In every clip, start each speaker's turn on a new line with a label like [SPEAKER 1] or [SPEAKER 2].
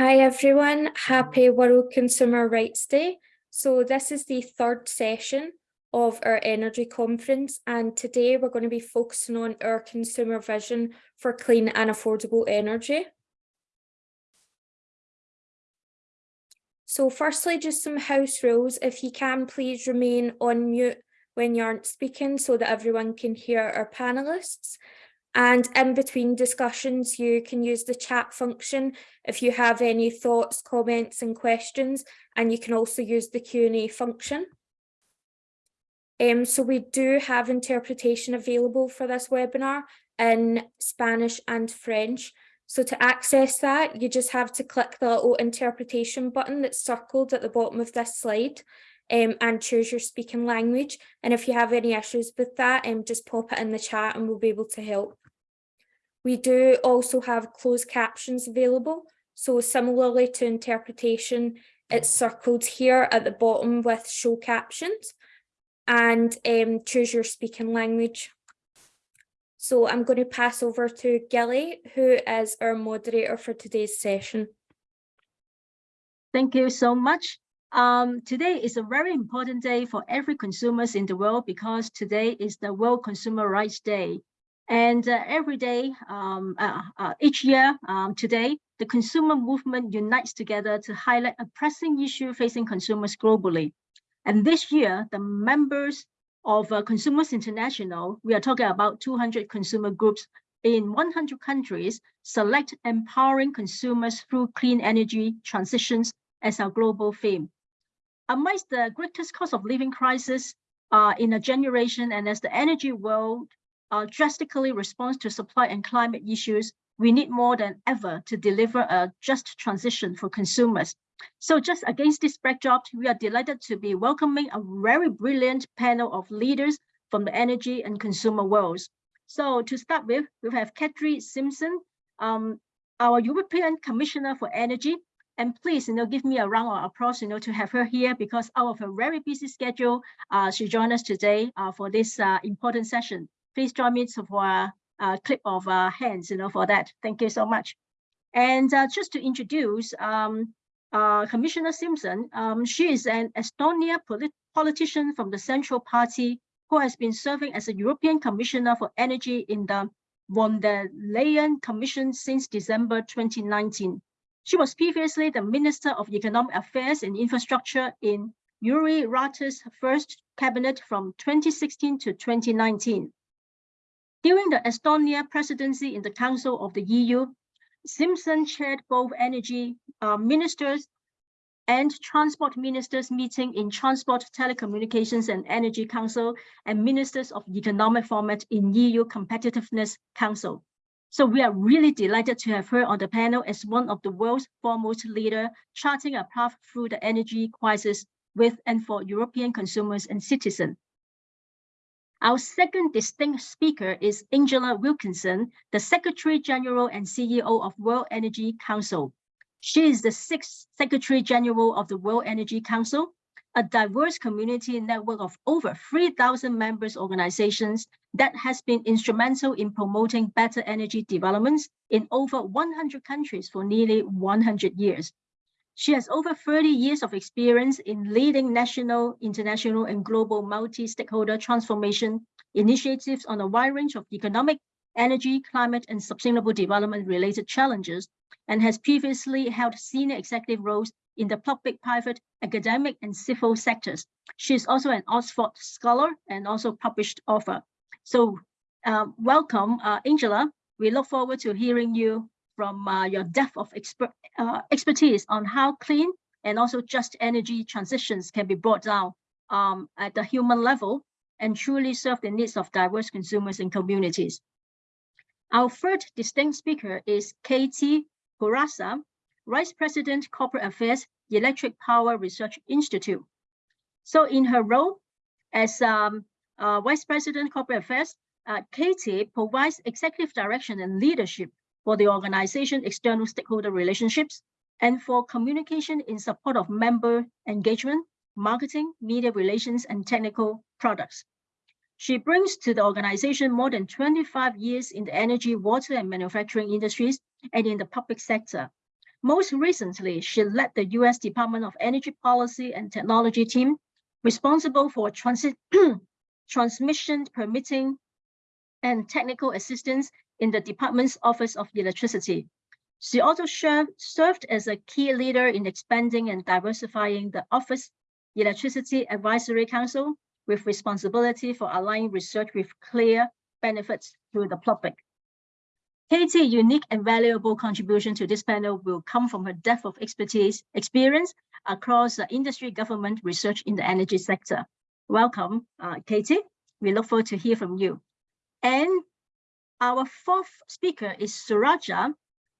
[SPEAKER 1] Hi everyone, happy World Consumer Rights Day. So this is the third session of our energy conference and today we're going to be focusing on our consumer vision for clean and affordable energy. So firstly, just some house rules. If you can, please remain on mute when you aren't speaking so that everyone can hear our panelists. And in between discussions, you can use the chat function if you have any thoughts, comments and questions, and you can also use the Q&A function. Um, so we do have interpretation available for this webinar in Spanish and French. So to access that, you just have to click the little interpretation button that's circled at the bottom of this slide um, and choose your speaking language. And if you have any issues with that, um, just pop it in the chat and we'll be able to help. We do also have closed captions available. So similarly to interpretation, it's circled here at the bottom with show captions and um, choose your speaking language. So I'm going to pass over to Gilly, who is our moderator for today's session.
[SPEAKER 2] Thank you so much. Um, today is a very important day for every consumers in the world because today is the World Consumer Rights Day. And uh, every day, um, uh, uh, each year, um, today, the consumer movement unites together to highlight a pressing issue facing consumers globally. And this year, the members of uh, Consumers International, we are talking about 200 consumer groups in 100 countries, select empowering consumers through clean energy transitions as our global theme. Amidst the greatest cost of living crisis uh, in a generation and as the energy world uh, drastically responds to supply and climate issues, we need more than ever to deliver a just transition for consumers. So just against this backdrop, we are delighted to be welcoming a very brilliant panel of leaders from the energy and consumer worlds. So to start with, we have Kadri Simson, um, our European Commissioner for Energy. And please, you know, give me a round of applause, you know, to have her here because out of a very busy schedule, uh, she joined us today uh, for this uh, important session please join me for a, clip of hands, you know, for that. Thank you so much. And uh, just to introduce um, uh, Commissioner Simson, um, she is an Estonia polit politician from the Central Party who has been serving as a European Commissioner for Energy in the von der Leyen Commission since December 2019. She was previously the Minister of Economic Affairs and Infrastructure in Jüri Ratas's first cabinet from 2016 to 2019. During the Estonia presidency in the Council of the EU, Simson chaired both energy uh, ministers and transport ministers meeting in Transport, Telecommunications and Energy Council and Ministers of Economic Format in EU Competitiveness Council. So we are really delighted to have her on the panel as one of the world's foremost leader charting a path through the energy crisis with and for European consumers and citizens. Our second distinct speaker is Angela Wilkinson, the Secretary General and CEO of World Energy Council. She is the sixth Secretary General of the World Energy Council, a diverse community network of over 3,000 members organizations that has been instrumental in promoting better energy developments in over 100 countries for nearly 100 years. She has over 30 years of experience in leading national, international, and global multi-stakeholder transformation initiatives on a wide range of economic, energy, climate, and sustainable development related challenges, and has previously held senior executive roles in the public, private, academic, and civil sectors. She is also an Oxford scholar and also published author. So um, welcome, uh, Angela. We look forward to hearing you from uh, your depth of expert, uh, expertise on how clean and also just energy transitions can be brought down um, at the human level and truly serve the needs of diverse consumers and communities. Our third distinct speaker is Katie Bourassa, Vice President Corporate Affairs, Electric Power Research Institute. So in her role as um, uh, Vice President Corporate Affairs, uh, Katie provides executive direction and leadership for the organization external stakeholder relationships, and for communication in support of member engagement, marketing, media relations, and technical products. She brings to the organization more than 25 years in the energy, water, and manufacturing industries and in the public sector. Most recently, she led the US Department of Energy Policy and Technology team responsible for transmission permitting and technical assistance in the department's Office of Electricity. She also served as a key leader in expanding and diversifying the Office Electricity Advisory Council with responsibility for aligning research with clear benefits to the public. Katie's unique and valuable contribution to this panel will come from her depth of expertise, experience across the industry, government, research in the energy sector. Welcome, uh, Katie. We look forward to hear from you. And our fourth speaker is Saroja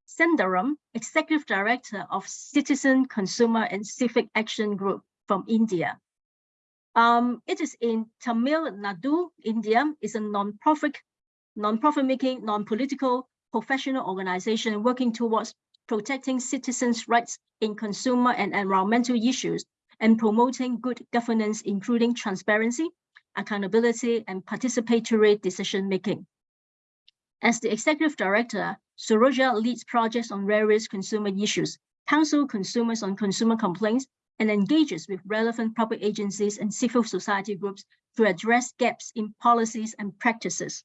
[SPEAKER 2] Sundaram, Executive Director of Citizen Consumer and Civic Action Group from India. Um, it is in Tamil Nadu, India. It's a non-profit, non-profit making, non-political professional organization working towards protecting citizens' rights in consumer and environmental issues and promoting good governance, including transparency, accountability, and participatory decision-making. As the executive director, Saroja leads projects on various consumer issues, counsel consumers on consumer complaints, and engages with relevant public agencies and civil society groups to address gaps in policies and practices.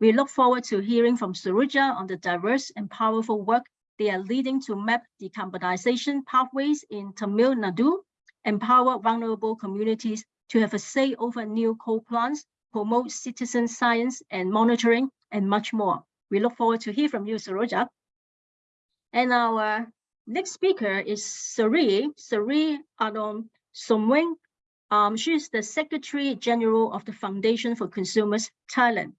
[SPEAKER 2] We look forward to hearing from Saroja on the diverse and powerful work they are leading to map decarbonization pathways in Tamil Nadu, empower vulnerable communities to have a say over new coal plants, promote citizen science and monitoring, and much more. We look forward to hear from you, Saroja. And our Next speaker is Sari, Sari Adon Somwing. Um, she is the Secretary General of the Foundation for Consumers Thailand.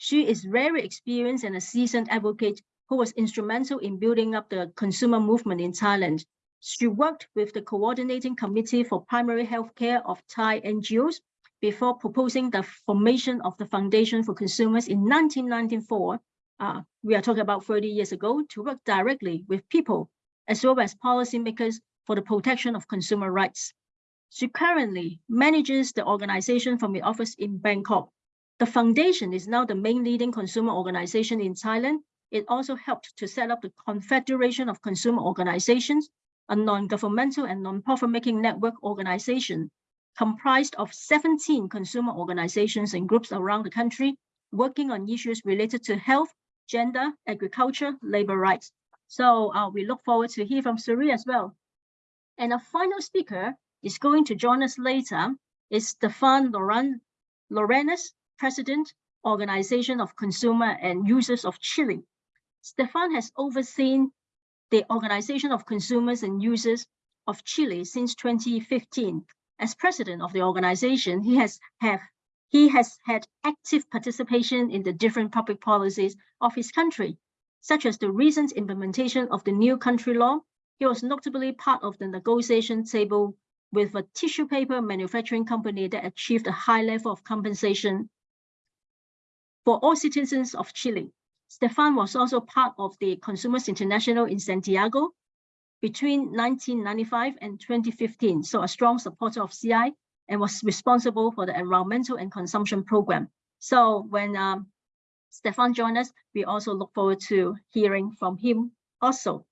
[SPEAKER 2] She is very experienced and a seasoned advocate who was instrumental in building up the consumer movement in Thailand. She worked with the Coordinating Committee for Primary Healthcare of Thai NGOs before proposing the formation of the Foundation for Consumers in 1994. Uh, we are talking about 30 years ago to work directly with people as well as policymakers for the protection of consumer rights. She currently manages the organization from the office in Bangkok. The foundation is now the main leading consumer organization in Thailand. It also helped to set up the Confederation of Consumer Organizations, a non-governmental and non-profit making network organization comprised of 17 consumer organizations and groups around the country working on issues related to health, gender, agriculture, labor rights, so uh, we look forward to hear from Suri as well. And our final speaker is going to join us later is Stefan Larenas, President, Organization of Consumer and Users of Chile. Stefan has overseen the Organization of Consumers and Users of Chile since 2015. As president of the organization, he has have he has had active participation in the different public policies of his country, such as the recent implementation of the new country law. He was notably part of the negotiation table with a tissue paper manufacturing company that achieved a high level of compensation for all citizens of Chile. Stefan was also part of the Consumers International in Santiago between 1995 and 2015, so a strong supporter of CI and was responsible for the environmental and consumption program. So when um, Stefan joined us. We also look forward to hearing from him also.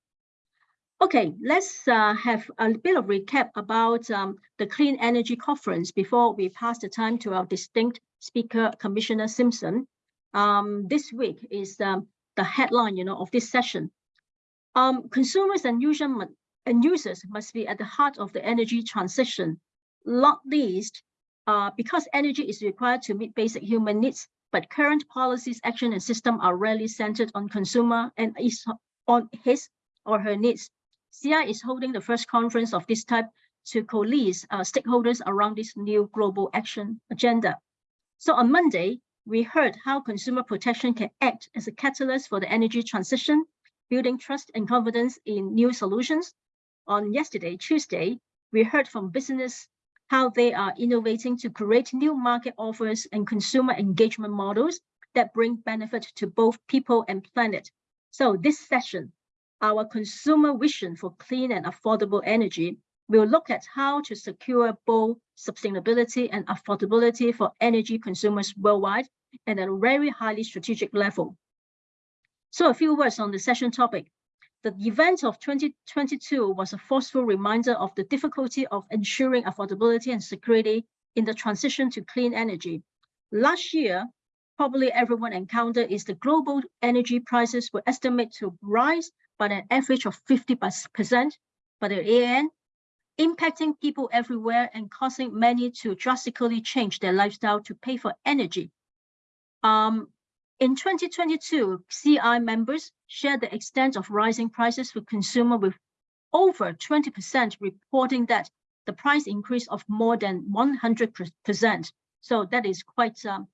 [SPEAKER 2] Okay, let's uh, have a bit of recap about um, the Clean Energy Conference before we pass the time to our distinct speaker, Commissioner Simson. Um, this week is um, the headline, you know, of this session. Um, consumers and, user, and users must be at the heart of the energy transition, not least uh, because energy is required to meet basic human needs but current policies, action, and system are rarely centered on consumer and is on his or her needs. CI is holding the first conference of this type to coalesce uh, stakeholders around this new global action agenda. So on Monday, we heard how consumer protection can act as a catalyst for the energy transition, building trust and confidence in new solutions. On yesterday, Tuesday, we heard from business how they are innovating to create new market offers and consumer engagement models that bring benefit to both people and planet. So this session, our consumer vision for clean and affordable energy will look at how to secure both sustainability and affordability for energy consumers worldwide at a very highly strategic level. So a few words on the session topic. the event of 2022 was a forceful reminder of the difficulty of ensuring affordability and security in the transition to clean energy. Last year, probably everyone encountered is the global energy prices were estimated to rise by an average of 50% by the year impacting people everywhere and causing many to drastically change their lifestyle to pay for energy. Um, in 2022, CI members shared the extent of rising prices for consumer with over 20% reporting that the price increase of more than 100%. So that is quite um,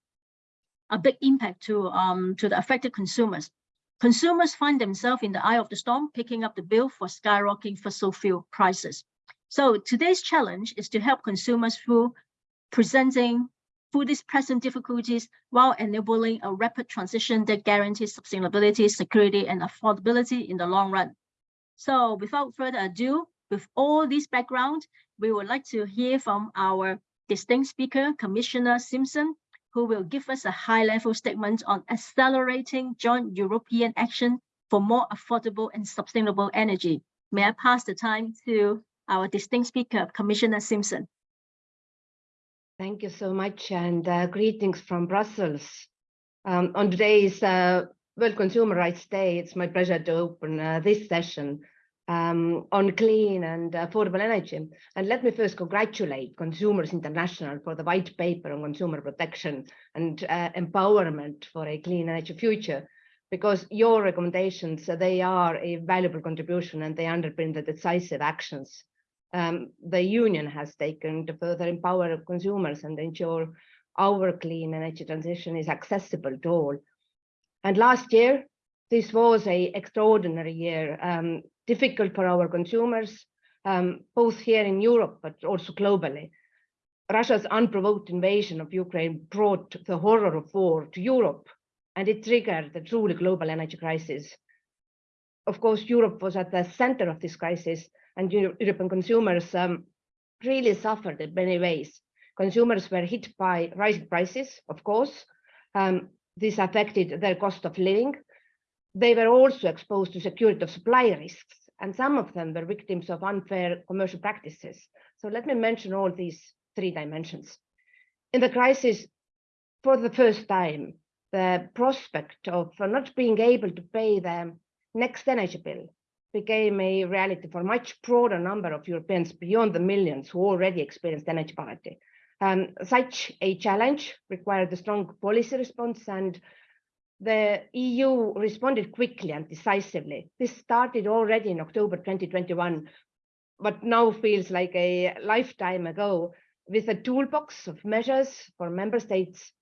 [SPEAKER 2] a big impact to, um, to the affected consumers. Consumers find themselves in the eye of the storm, picking up the bill for skyrocketing fossil fuel prices. So today's challenge is to help consumers through presenting through these present difficulties while enabling a rapid transition that guarantees sustainability, security, and affordability in the long run. So without further ado, with all this background, we would like to hear from our distinct speaker, Commissioner Simson, who will give us a high-level statement on accelerating joint European action for more affordable and sustainable energy. May I pass the time to our distinct speaker, Commissioner Simson.
[SPEAKER 3] Thank you so much and uh, greetings from Brussels. Um, on today's uh, World Consumer Rights Day, it's my pleasure to open uh, this session um, on clean and affordable energy. And let me first congratulate Consumers International for the white paper on consumer protection and uh, empowerment for a clean energy future, because your recommendations, they are a valuable contribution and they underpin the decisive actions um, the union has taken to further empower consumers and ensure our clean energy transition is accessible to all. And last year, this was a extraordinary year, um, difficult for our consumers, um, both here in Europe, but also globally. Russia's unprovoked invasion of Ukraine brought the horror of war to Europe, and it triggered the truly global energy crisis. Of course, Europe was at the center of this crisis, and European consumers um, really suffered in many ways. Consumers were hit by rising prices, of course. Um, this affected their cost of living. They were also exposed to security of supply risks, and some of them were victims of unfair commercial practices. So let me mention all these three dimensions. In the crisis, for the first time, the prospect of not being able to pay the next energy bill became a reality for a much broader number of Europeans beyond the millions who already experienced energy poverty. Um, such a challenge required a strong policy response and the EU responded quickly and decisively. This started already in October 2021, but now feels like a lifetime ago with a toolbox of measures for member states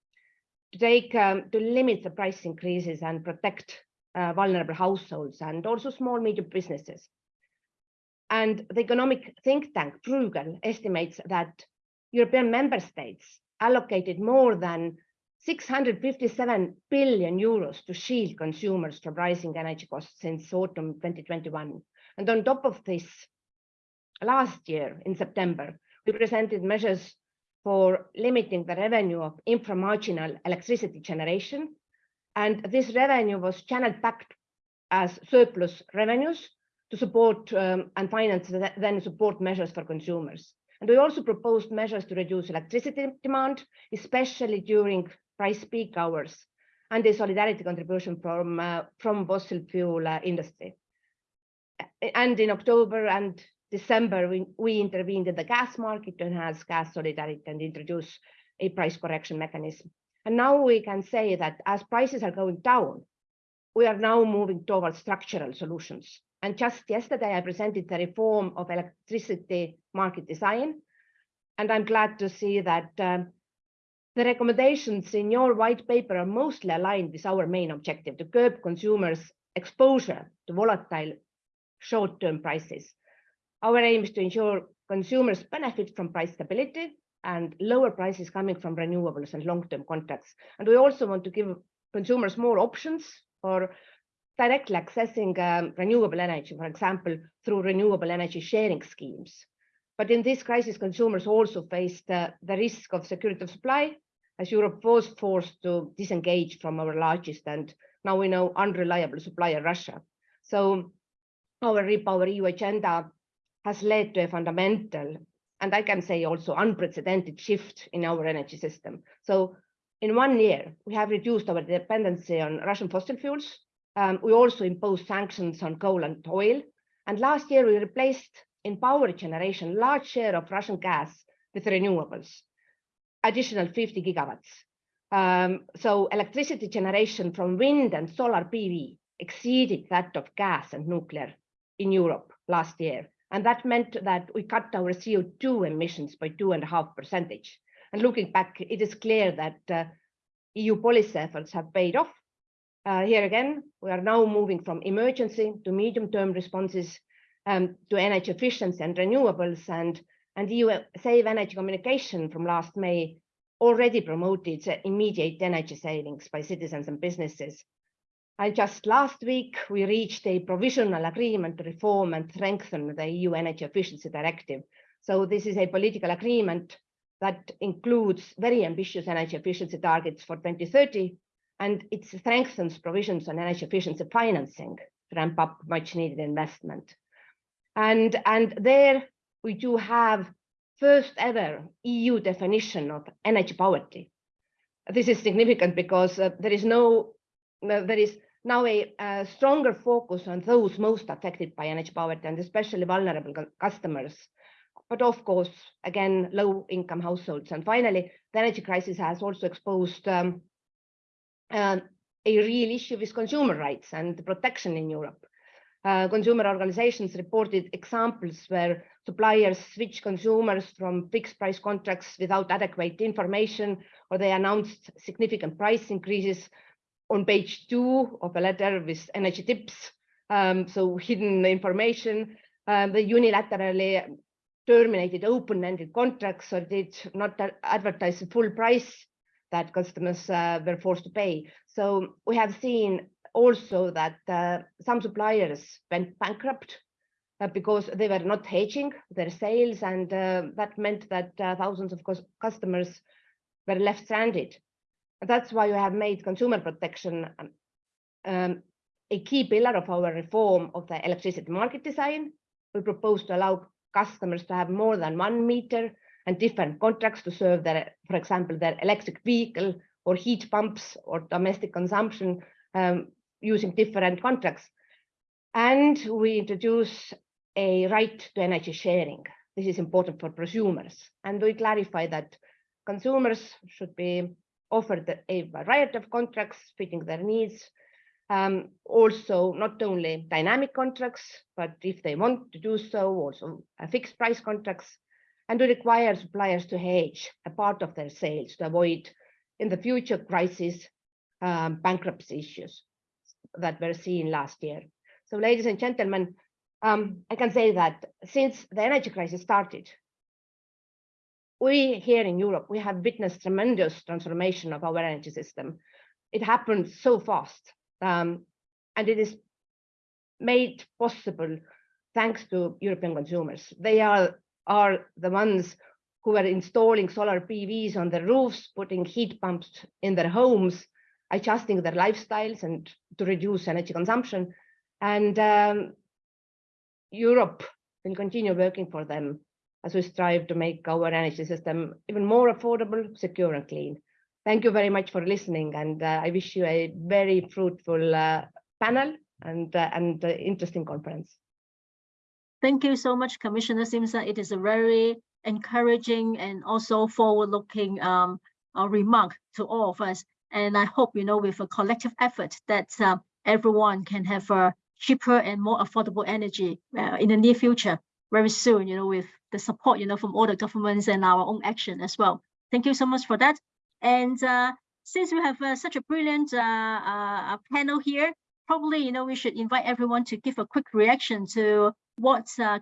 [SPEAKER 3] to take um, to limit the price increases and protect uh, vulnerable households and also small medium businesses. And the economic think tank Bruegel estimates that European member states allocated more than 657 billion euros to shield consumers from rising energy costs since autumn 2021. And on top of this, last year in September, we presented measures for limiting the revenue of inframarginal electricity generation and this revenue was channeled back as surplus revenues to support um, and finance the, then support measures for consumers. And we also proposed measures to reduce electricity demand, especially during price peak hours, and the solidarity contribution from, uh, from fossil fuel uh, industry. And in October and December, we, we intervened in the gas market to enhance gas solidarity and introduce a price correction mechanism. And now we can say that as prices are going down, we are now moving towards structural solutions. And just yesterday, I presented the reform of electricity market design. And I'm glad to see that um, the recommendations in your white paper are mostly aligned with our main objective to curb consumers' exposure to volatile short-term prices. Our aim is to ensure consumers benefit from price stability and lower prices coming from renewables and long-term contracts. And we also want to give consumers more options for directly accessing um, renewable energy, for example, through renewable energy sharing schemes. But in this crisis, consumers also faced the risk of security of supply, as Europe was forced to disengage from our largest and now we know unreliable supplier, Russia. So our Repower EU agenda has led to a fundamental, and I can say also unprecedented shift in our energy system. So in one year, we have reduced our dependency on Russian fossil fuels. Um, we also imposed sanctions on coal and oil. And last year, we replaced in power generation large share of Russian gas with renewables, additional 50 gigawatts. Um, so electricity generation from wind and solar PV exceeded that of gas and nuclear in Europe last year. And that meant that we cut our CO2 emissions by two and a half percentage. And looking back, it is clear that uh, EU policy efforts have paid off. Uh, here again, we are now moving from emergency to medium-term responses um, to energy efficiency and renewables. And, and EU Save Energy communication from last May already promoted immediate energy savings by citizens and businesses. And just last week, we reached a provisional agreement to reform and strengthen the EU Energy Efficiency Directive. So this is a political agreement that includes very ambitious energy efficiency targets for 2030, and it strengthens provisions on energy efficiency financing to ramp up much needed investment. And, and there we do have first ever EU definition of energy poverty. This is significant because uh, there is no, uh, there is now a, a, stronger focus on those most affected by energy poverty and especially vulnerable customers. But of course, again, low income households. And finally, the energy crisis has also exposed um, uh, a real issue with consumer rights and protection in Europe. Uh, consumer organizations reported examples where suppliers switch consumers from fixed price contracts without adequate information, or they announced significant price increases on page two of a letter with energy tips. Um, so hidden information, um, they unilaterally terminated open-ended contracts or did not advertise the full price that customers uh, were forced to pay. So we have seen also that uh, some suppliers went bankrupt uh, because they were not hedging their sales and uh, that meant that uh, thousands of customers were left stranded. That's why we have made consumer protection um, um, a key pillar of our reform of the electricity market design. We propose to allow customers to have more than one meter and different contracts to serve their, for example, their electric vehicle or heat pumps or domestic consumption um, using different contracts. And we introduce a right to energy sharing. This is important for prosumers. And we clarify that consumers should be offered a variety of contracts fitting their needs. Um, also, not only dynamic contracts, but if they want to do so, also fixed price contracts. And to require suppliers to hedge a part of their sales to avoid in the future crisis um, bankruptcy issues that were seen last year. So ladies and gentlemen, um, I can say that since the energy crisis started, we here in Europe, we have witnessed tremendous transformation of our energy system. It happened so fast um, and it is made possible thanks to European consumers. They are, are the ones who are installing solar PVs on their roofs, putting heat pumps in their homes, adjusting their lifestyles and to reduce energy consumption. And um, Europe will continue working for them as we strive to make our energy system even more affordable, secure and clean. Thank you very much for listening and uh, I wish you a very fruitful uh, panel and, uh, and uh, interesting conference.
[SPEAKER 2] Thank you so much, Commissioner Simson. It is a very encouraging and also forward-looking um, uh, remark to all of us. And I hope, you know, with a collective effort that uh, everyone can have a cheaper and more affordable energy in the near future, very soon, you know, with the support, you know, from all the governments and our own action as well. Thank you so much for that. And uh, since we have uh, such a brilliant uh, uh, panel here, probably, you know, we should invite everyone to give a quick reaction to what uh,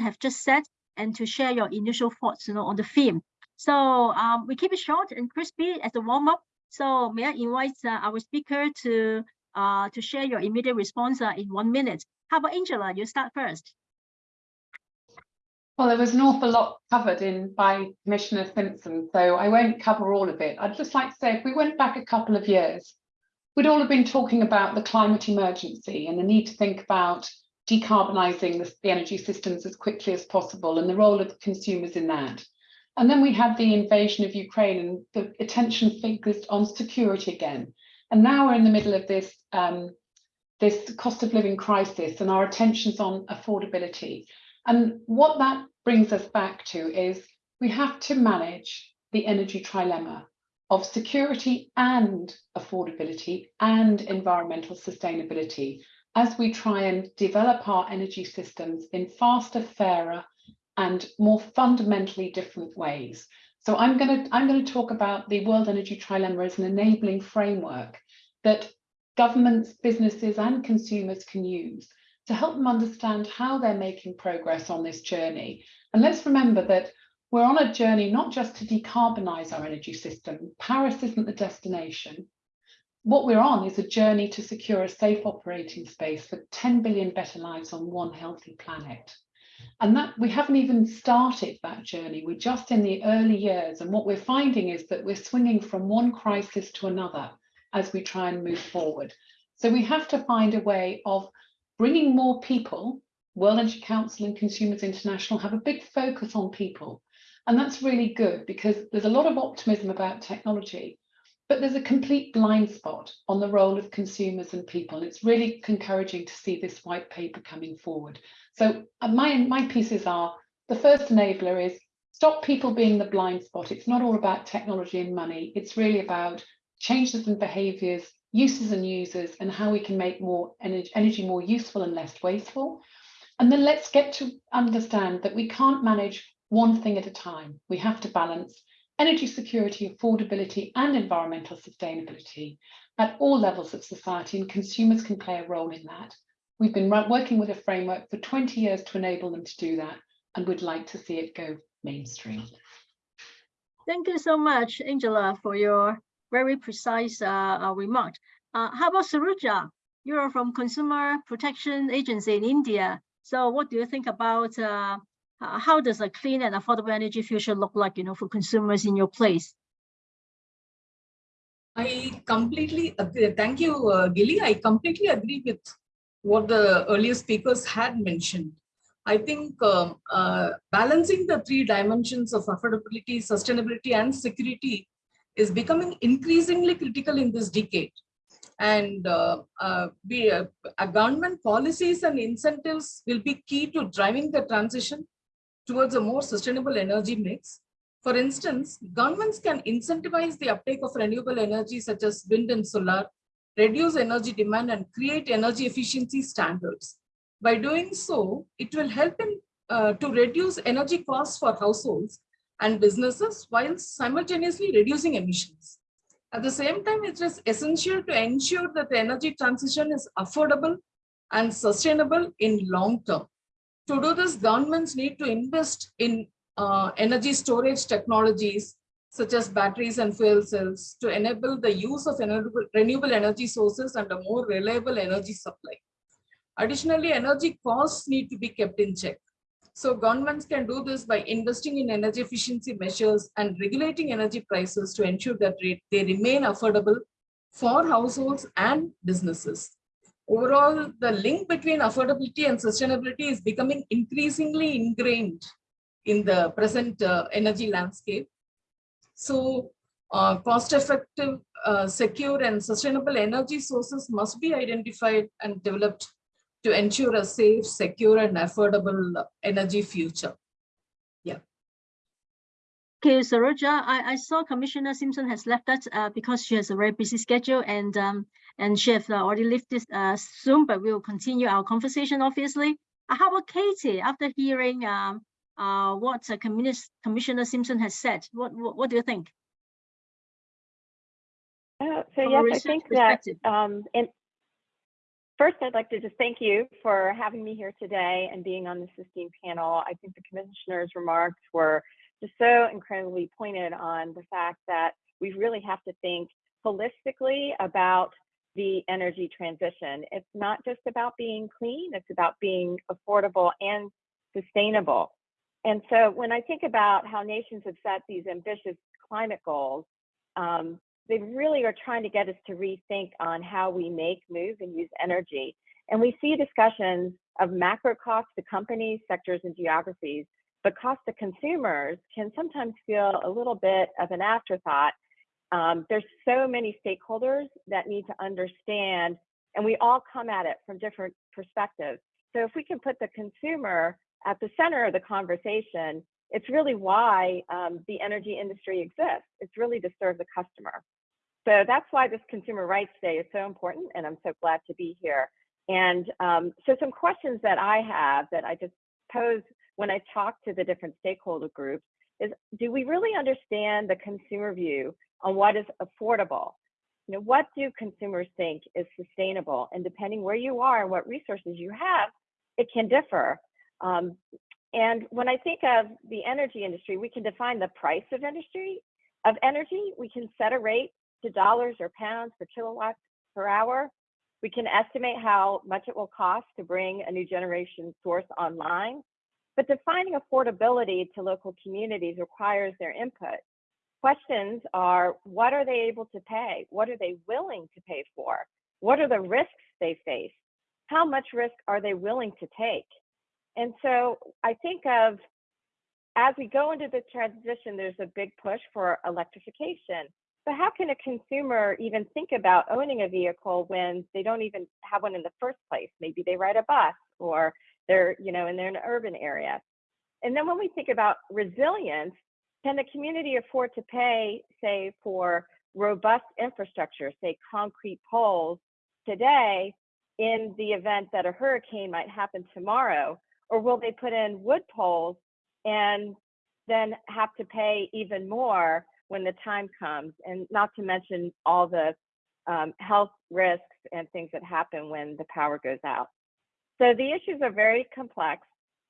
[SPEAKER 2] have just said and to share your initial thoughts, you know, on the theme. So um, we keep it short and crispy as a warm up. So may I invite uh, our speaker to uh, to share your immediate response uh, in one minute. How about Angela? You start first.
[SPEAKER 4] Well, there was an awful lot covered in by Commissioner Simson, so I won't cover all of it. I'd just like to say if we went back a couple of years, we'd all have been talking about the climate emergency and the need to think about decarbonising the, the energy systems as quickly as possible and the role of consumers in that. And then we had the invasion of Ukraine and the attention focused on security again. And now we're in the middle of this, um, this cost of living crisis and our attention's on affordability. And what that brings us back to is we have to manage the energy trilemma of security and affordability and environmental sustainability as we try and develop our energy systems in faster, fairer and more fundamentally different ways. So I'm going to I'm going to talk about the World Energy Trilemma as an enabling framework that governments, businesses and consumers can use to help them understand how they're making progress on this journey. And let's remember that we're on a journey not just to decarbonize our energy system. Paris isn't the destination. What we're on is a journey to secure a safe operating space for 10 billion better lives on one healthy planet. And that we haven't even started that journey. We're just in the early years. And what we're finding is that we're swinging from one crisis to another as we try and move forward. So we have to find a way of bringing more people. World Energy Council and Consumers International have a big focus on people. And that's really good because there's a lot of optimism about technology, but there's a complete blind spot on the role of consumers and people. And It's really encouraging to see this white paper coming forward. So uh, my, my pieces are, the first enabler is stop people being the blind spot. It's not all about technology and money. It's really about changes in behaviors, uses and users, and how we can make more energy, energy more useful and less wasteful. And then let's get to understand that we can't manage one thing at a time. We have to balance energy security, affordability, and environmental sustainability at all levels of society, and consumers can play a role in that. We've been working with a framework for 20 years to enable them to do that, and would like to see it go mainstream.
[SPEAKER 2] Thank you so much, Angela, for your very precise uh, uh, remark. Uh, how about Saroja? You're from Consumer Protection Agency in India. So what do you think about uh, how does a clean and affordable energy future look like, you know, for consumers in your place?
[SPEAKER 5] I completely agree. Thank you, uh, Gilly. I completely agree with what the earlier speakers had mentioned. I think um, uh, balancing the three dimensions of affordability, sustainability, and security is becoming increasingly critical in this decade. And uh, uh, be, uh, government policies and incentives will be key to driving the transition towards a more sustainable energy mix. For instance, governments can incentivize the uptake of renewable energy such as wind and solar, reduce energy demand and create energy efficiency standards. By doing so, it will help in, uh, to reduce energy costs for households and businesses while simultaneously reducing emissions. At the same time, it is essential to ensure that the energy transition is affordable and sustainable in long term. To do this, governments need to invest in uh, energy storage technologies such as batteries and fuel cells to enable the use of renewable energy sources and a more reliable energy supply. Additionally, energy costs need to be kept in check. So governments can do this by investing in energy efficiency measures and regulating energy prices to ensure that they remain affordable for households and businesses. Overall, the link between affordability and sustainability is becoming increasingly ingrained in the present uh, energy landscape. So uh, cost-effective, uh, secure and sustainable energy sources must be identified and developed to ensure a safe, secure and affordable energy future. Yeah.
[SPEAKER 2] Okay, Saroja, I, I saw Commissioner Simson has left us uh, because she has a very busy schedule and um, and she has already left this uh, soon, but we will continue our conversation, obviously. Uh, how about Katie, after hearing um, uh, what uh, Commissioner Simson has said, what, what, what do you think?
[SPEAKER 6] Uh, so From yes, I think that um, in, First, I'd like to just thank you for having me here today and being on this esteemed panel. I think the commissioner's remarks were just so incredibly pointed on the fact that we really have to think holistically about the energy transition. It's not just about being clean, it's about being affordable and sustainable. And so when I think about how nations have set these ambitious climate goals, um, they really are trying to get us to rethink on how we make, move, and use energy. And we see discussions of macro costs to companies, sectors, and geographies, but cost to consumers can sometimes feel a little bit of an afterthought. Um, there's so many stakeholders that need to understand, and we all come at it from different perspectives. So if we can put the consumer at the center of the conversation, it's really why um, the energy industry exists. It's really to serve the customer. So that's why this Consumer Rights Day is so important, and I'm so glad to be here. And um, so some questions that I have that I just pose when I talk to the different stakeholder groups is, do we really understand the consumer view on what is affordable? You know, what do consumers think is sustainable? And depending where you are and what resources you have, it can differ. Um, and when I think of the energy industry, we can define the price of industry of energy. We can set a rate to dollars or pounds per kilowatt per hour. We can estimate how much it will cost to bring a new generation source online. But defining affordability to local communities requires their input. Questions are, what are they able to pay? What are they willing to pay for? What are the risks they face? How much risk are they willing to take? And so I think of as we go into the transition, there's a big push for electrification. But how can a consumer even think about owning a vehicle when they don't even have one in the first place? Maybe they ride a bus or they're, you know, and they're in an urban area. And then when we think about resilience, can the community afford to pay, say, for robust infrastructure, say concrete poles today in the event that a hurricane might happen tomorrow? Or will they put in wood poles and then have to pay even more when the time comes? And not to mention all the um, health risks and things that happen when the power goes out. So the issues are very complex.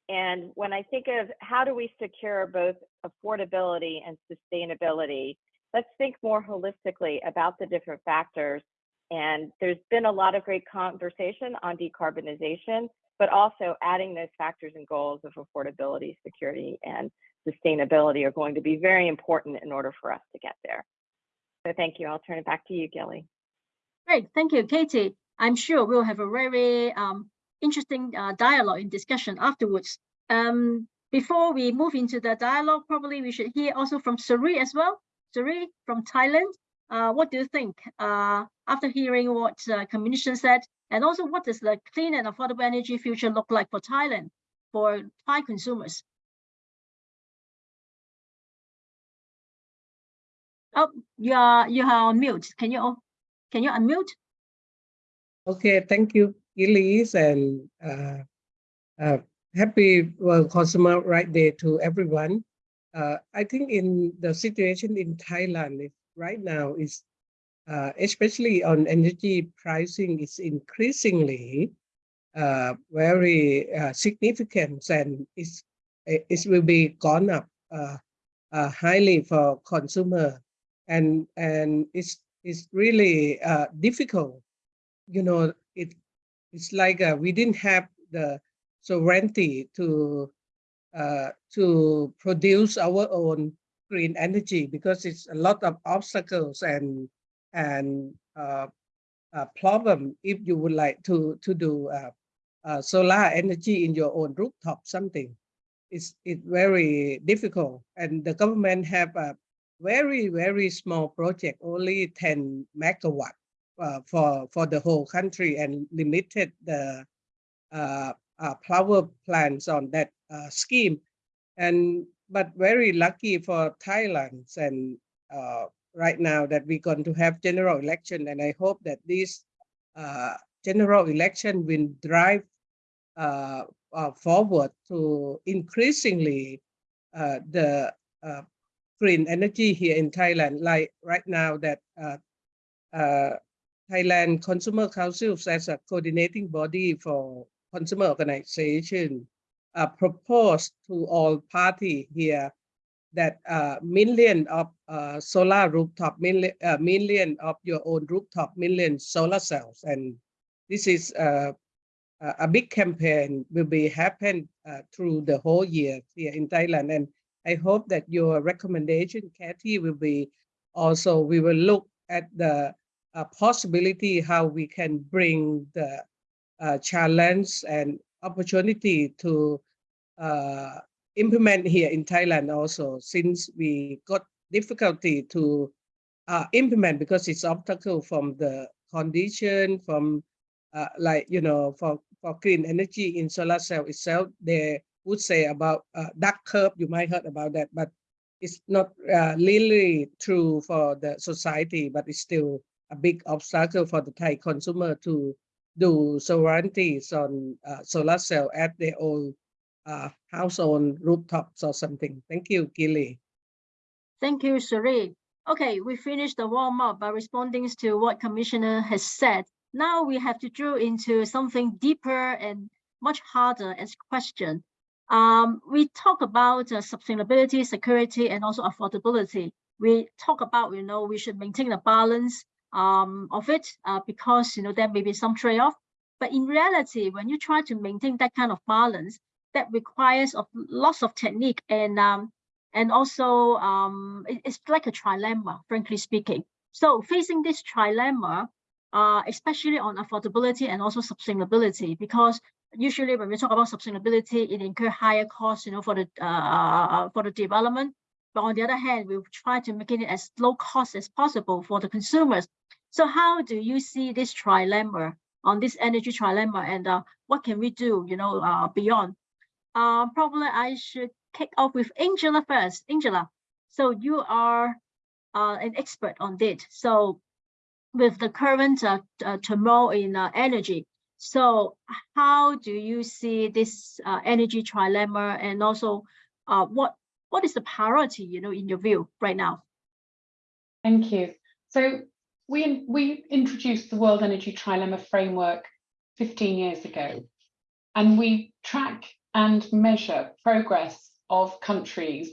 [SPEAKER 6] And when I think of how do we secure both affordability and sustainability, let's think more holistically about the different factors. And there's been a lot of great conversation on decarbonization, but also adding those factors and goals of affordability, security, and sustainability are going to be very important in order for us to get there. So thank you. I'll turn it back to you, Gilly.
[SPEAKER 2] Great, thank you, Katie. I'm sure we'll have a very um, interesting uh, dialogue and discussion afterwards. Um, before we move into the dialogue, probably we should hear also from Suri as well. Suri from Thailand, uh, what do you think uh, after hearing what uh, Commission said? And also what does the clean and affordable energy future look like for Thailand, for Thai consumers? Oh, you are, you are on mute. Can you, can you unmute?
[SPEAKER 7] Okay, thank you, Elise, and uh, uh, happy Consumer Right Day to everyone. Uh, I think in the situation in Thailand right now is, uh, especially on energy pricing, is increasingly uh, very uh, significant and it's, it will be gone up highly for consumer. And and it's it's really difficult. You know, it it's like uh, we didn't have the sovereignty to uh, to produce our own green energy because it's a lot of obstacles and and uh, uh, problem if you would like to to do uh, uh, solar energy in your own rooftop something. It's it's very difficult and the government have a very very small project only 10 megawatt uh, for for the whole country and limited the uh, power plants on that scheme. And but very lucky for Thailand and uh, right now that we're going to have general election and I hope that this uh, general election will drive uh, uh, forward to increasingly uh, the green energy here in Thailand. Like right now that Thailand Consumer Council as a coordinating body for consumer organization uh, proposed to all party here that uh, million of uh, solar rooftop, million, uh, million of your own rooftop, million solar cells. And this is uh, a big campaign will be happen uh, through the whole year here in Thailand. And I hope that your recommendation, Kathy, will be also, we will look at the a possibility how we can bring the uh, challenge and opportunity to uh, implement here in Thailand also, since we got difficulty to uh, implement because it's obstacle from the condition, from uh, like, you know, for, for clean energy in solar cell itself, they would say about uh, duck curve, you might heard about that, but it's not uh, really true for the society, but it's still a big obstacle for the Thai consumer to do sovereignties on uh, solar cell at their own uh, house on rooftops or something. Thank you, Gilly.
[SPEAKER 2] Thank you, Sheree. Okay, we finished the warm up by responding to what Commissioner has said. Now we have to drill into something deeper and much harder as question. Um, we talk about uh, sustainability, security, and also affordability. We talk about, you know, we should maintain a balance um, of it uh, because, you know, there may be some trade-off. But in reality, when you try to maintain that kind of balance, that requires of lots of technique and um, and also um, it, it's like a trilemma, frankly speaking. So facing this trilemma, uh, especially on affordability and also sustainability, because usually when we talk about sustainability, it incur higher costs, you know, for the uh, for the development. But on the other hand, we try to make it as low cost as possible for the consumers. So how do you see this trilemma on this energy trilemma, and uh, what can we do, you know, uh, beyond? Uh, probably I should kick off with Angela first. Angela, so you are uh, an expert on this. So with the current uh, uh, turmoil in energy, so how do you see this energy trilemma and also what what is the priority, you know, in your view right now?
[SPEAKER 4] Thank you. So we, we introduced the World Energy Trilemma Framework 15 years ago, and we track and measure progress of countries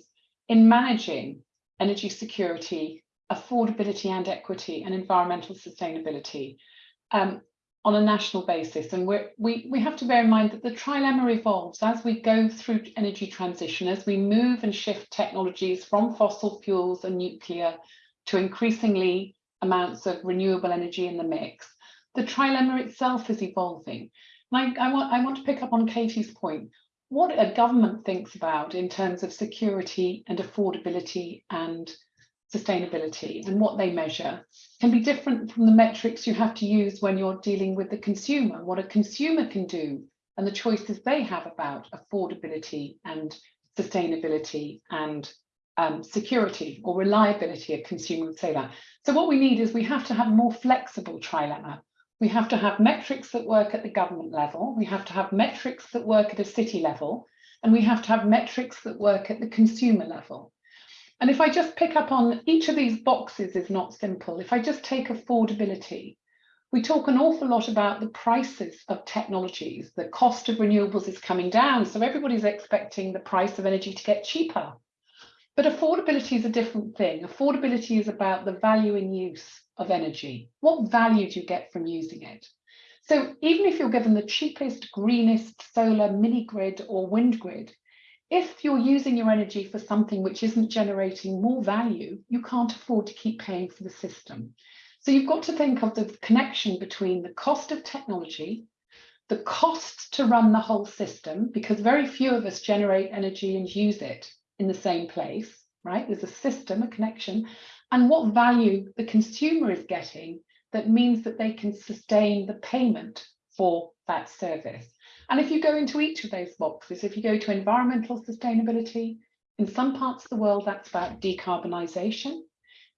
[SPEAKER 4] in managing energy security, affordability and equity, and environmental sustainability um, on a national basis. And we we, we have to bear in mind that the trilemma evolves as we go through energy transition, as we move and shift technologies from fossil fuels and nuclear to increasingly amounts of renewable energy in the mix. The trilemma itself is evolving. And I, I, want, I want to pick up on Katie's point what a government thinks about in terms of security and affordability and sustainability and what they measure can be different from the metrics you have to use when you're dealing with the consumer, what a consumer can do and the choices they have about affordability and sustainability and um, security or reliability, a consumer that. So what we need is we have to have more flexible trilemma we have to have metrics that work at the government level. We have to have metrics that work at a city level. And we have to have metrics that work at the consumer level. And if I just pick up on each of these boxes is not simple. If I just take affordability, we talk an awful lot about the prices of technologies. The cost of renewables is coming down. So everybody's expecting the price of energy to get cheaper. But affordability is a different thing. Affordability is about the value in use of energy. What value do you get from using it? So even if you're given the cheapest, greenest solar mini grid or wind grid, if you're using your energy for something which isn't generating more value, you can't afford to keep paying for the system. So you've got to think of the connection between the cost of technology, the cost to run the whole system, because very few of us generate energy and use it in the same place, right? There's a system, a connection, and what value the consumer is getting that means that they can sustain the payment for that service. And if you go into each of those boxes, if you go to environmental sustainability, in some parts of the world, that's about decarbonisation.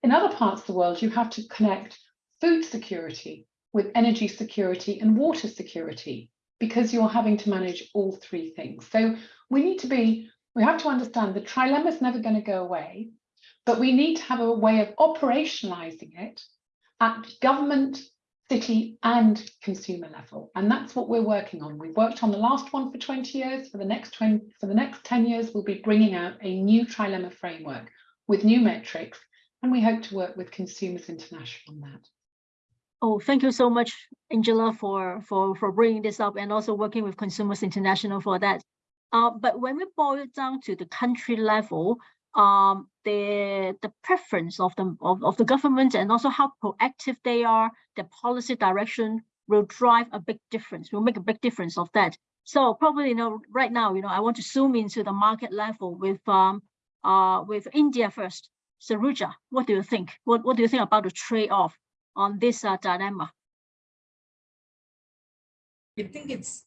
[SPEAKER 4] In other parts of the world, you have to connect food security with energy security and water security because you're having to manage all three things. So we need to be we have to understand the trilemma is never going to go away, but we need to have a way of operationalizing it at government, city and consumer level. And that's what we're working on. We've worked on the last one for 20 years. For the next 20, for the next 10 years, we'll be bringing out a new trilemma framework with new metrics. And we hope to work with Consumers International on that.
[SPEAKER 2] Oh, thank you so much, Angela, for, for, for bringing this up and also working with Consumers International for that. Uh, but when we boil it down to the country level, um, the the preference of the of, of the government and also how proactive they are, the policy direction will drive a big difference, will make a big difference of that. So probably, you know, right now, you know, I want to zoom into the market level with um uh with India first. Saroja, what do you think? What what do you think about the trade-off on this uh, dilemma?
[SPEAKER 5] I think it's,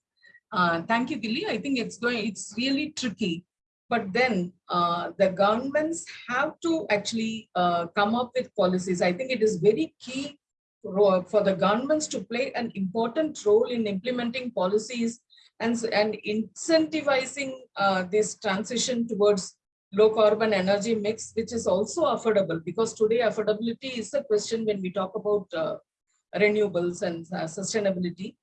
[SPEAKER 5] uh, thank you, Gilly. I think it's going, it's really tricky. But then uh, the governments have to actually uh, come up with policies. I think it is very key for, the governments to play an important role in implementing policies and, and incentivizing uh, this transition towards low carbon energy mix, which is also affordable because today affordability is a question when we talk about uh, renewables and sustainability.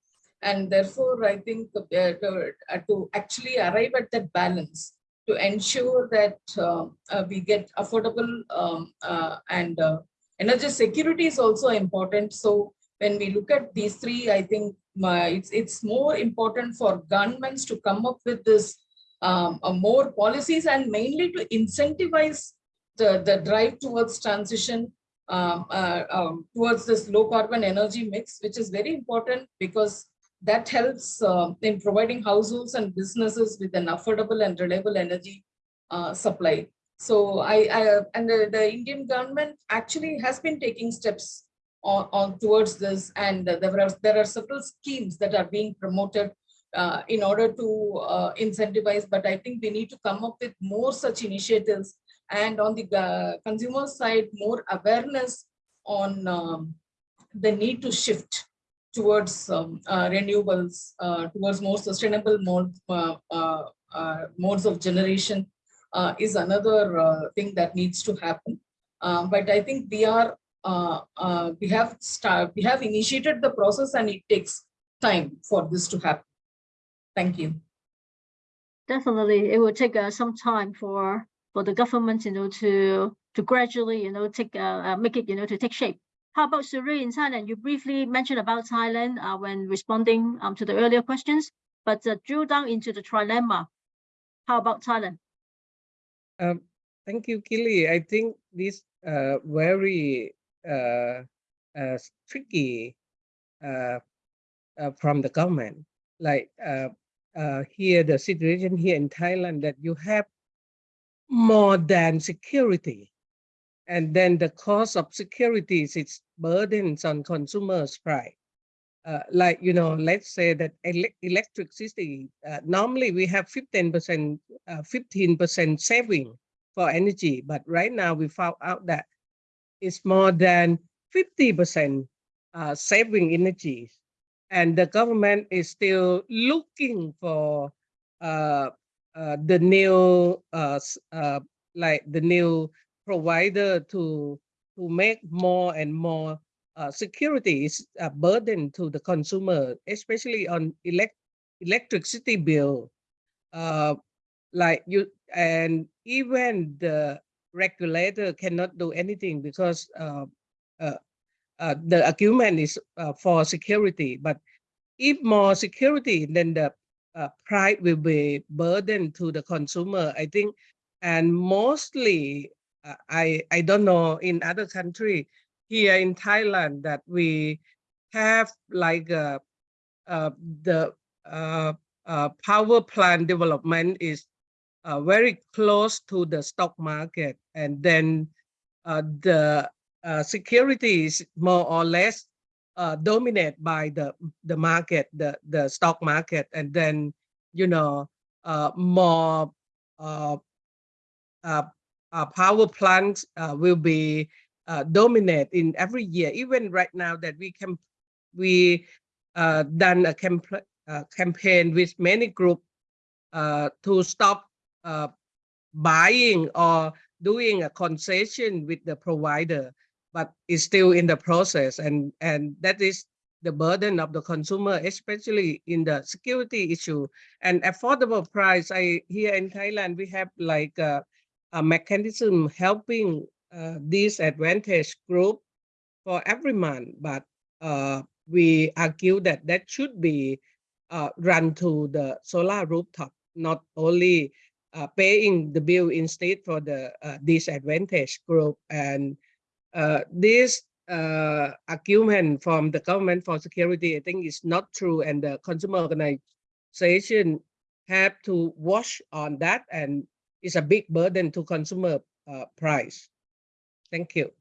[SPEAKER 5] And therefore, I think uh, to, uh, to actually arrive at that balance, to ensure that uh, uh, we get affordable um, and energy security is also important. So when we look at these three, I think it's, it's more important for governments to come up with this um, more policies and mainly to incentivize the, the drive towards transition um, uh, um, towards this low carbon energy mix, which is very important because that helps uh, in providing households and businesses with an affordable and reliable energy uh, supply. So I, I and the, the, Indian government actually has been taking steps on, on towards this, and there are there are several schemes that are being promoted uh, in order to uh, incentivize. But I think we need to come up with more such initiatives, and on the uh, consumer side, more awareness on um, the need to shift towards um, uh, renewables, uh, towards more sustainable mode, uh, modes of generation is another thing that needs to happen. Um, but I think we are we have start, we have initiated the process and it takes time for this to happen. Thank you.
[SPEAKER 2] Definitely, it will take uh, some time for for the government, you know, to to gradually, you know, take uh, make it, you know, to take shape. How about Suri in Thailand? You briefly mentioned about Thailand uh, when responding um, to the earlier questions, but uh, drill down into the trilemma. How about Thailand?
[SPEAKER 7] Um, thank you, Kili. I think this uh, very uh, uh, tricky uh, uh, from the government. Like uh, uh, here, the situation here in Thailand that you have more than security and then the cost of securities its burdens on consumers price. Uh, like, you know, let's say that ele electricity, uh, normally we have 15%, 15% uh, saving for energy, but right now we found out that it's more than 50% uh, saving energy. And the government is still looking for uh, the new, like the new provider to to make more and more uh, security is a burden to the consumer, especially on elect electricity bill. Uh, like you and even the regulator cannot do anything because uh, uh, uh the argument is uh, for security. But if more security, then the price will be burden to the consumer. I think, and mostly I, I don't know in other country here in Thailand that we have like uh, uh, the uh, uh, power plant development is uh, very close to the stock market. And then the security is more or less dominated by the the market the the stock market. And then you know more uh, power plants uh, will be uh, dominate in every year. Even right now that we can, we uh, done a camp uh, campaign with many groups uh, to stop buying or doing a concession with the provider, but it's still in the process, and and that is the burden of the consumer, especially in the security issue and affordable price. I here in Thailand we have like. A mechanism helping uh, disadvantaged group for every month, but uh, we argue that that should be uh, run to the solar rooftop, not only uh, paying the bill instead for the uh, disadvantaged group. And uh, this uh, argument from the government for security, I think is not true, and the consumer organization have to watch on that, and it's a big burden to consumer uh, price. Thank you.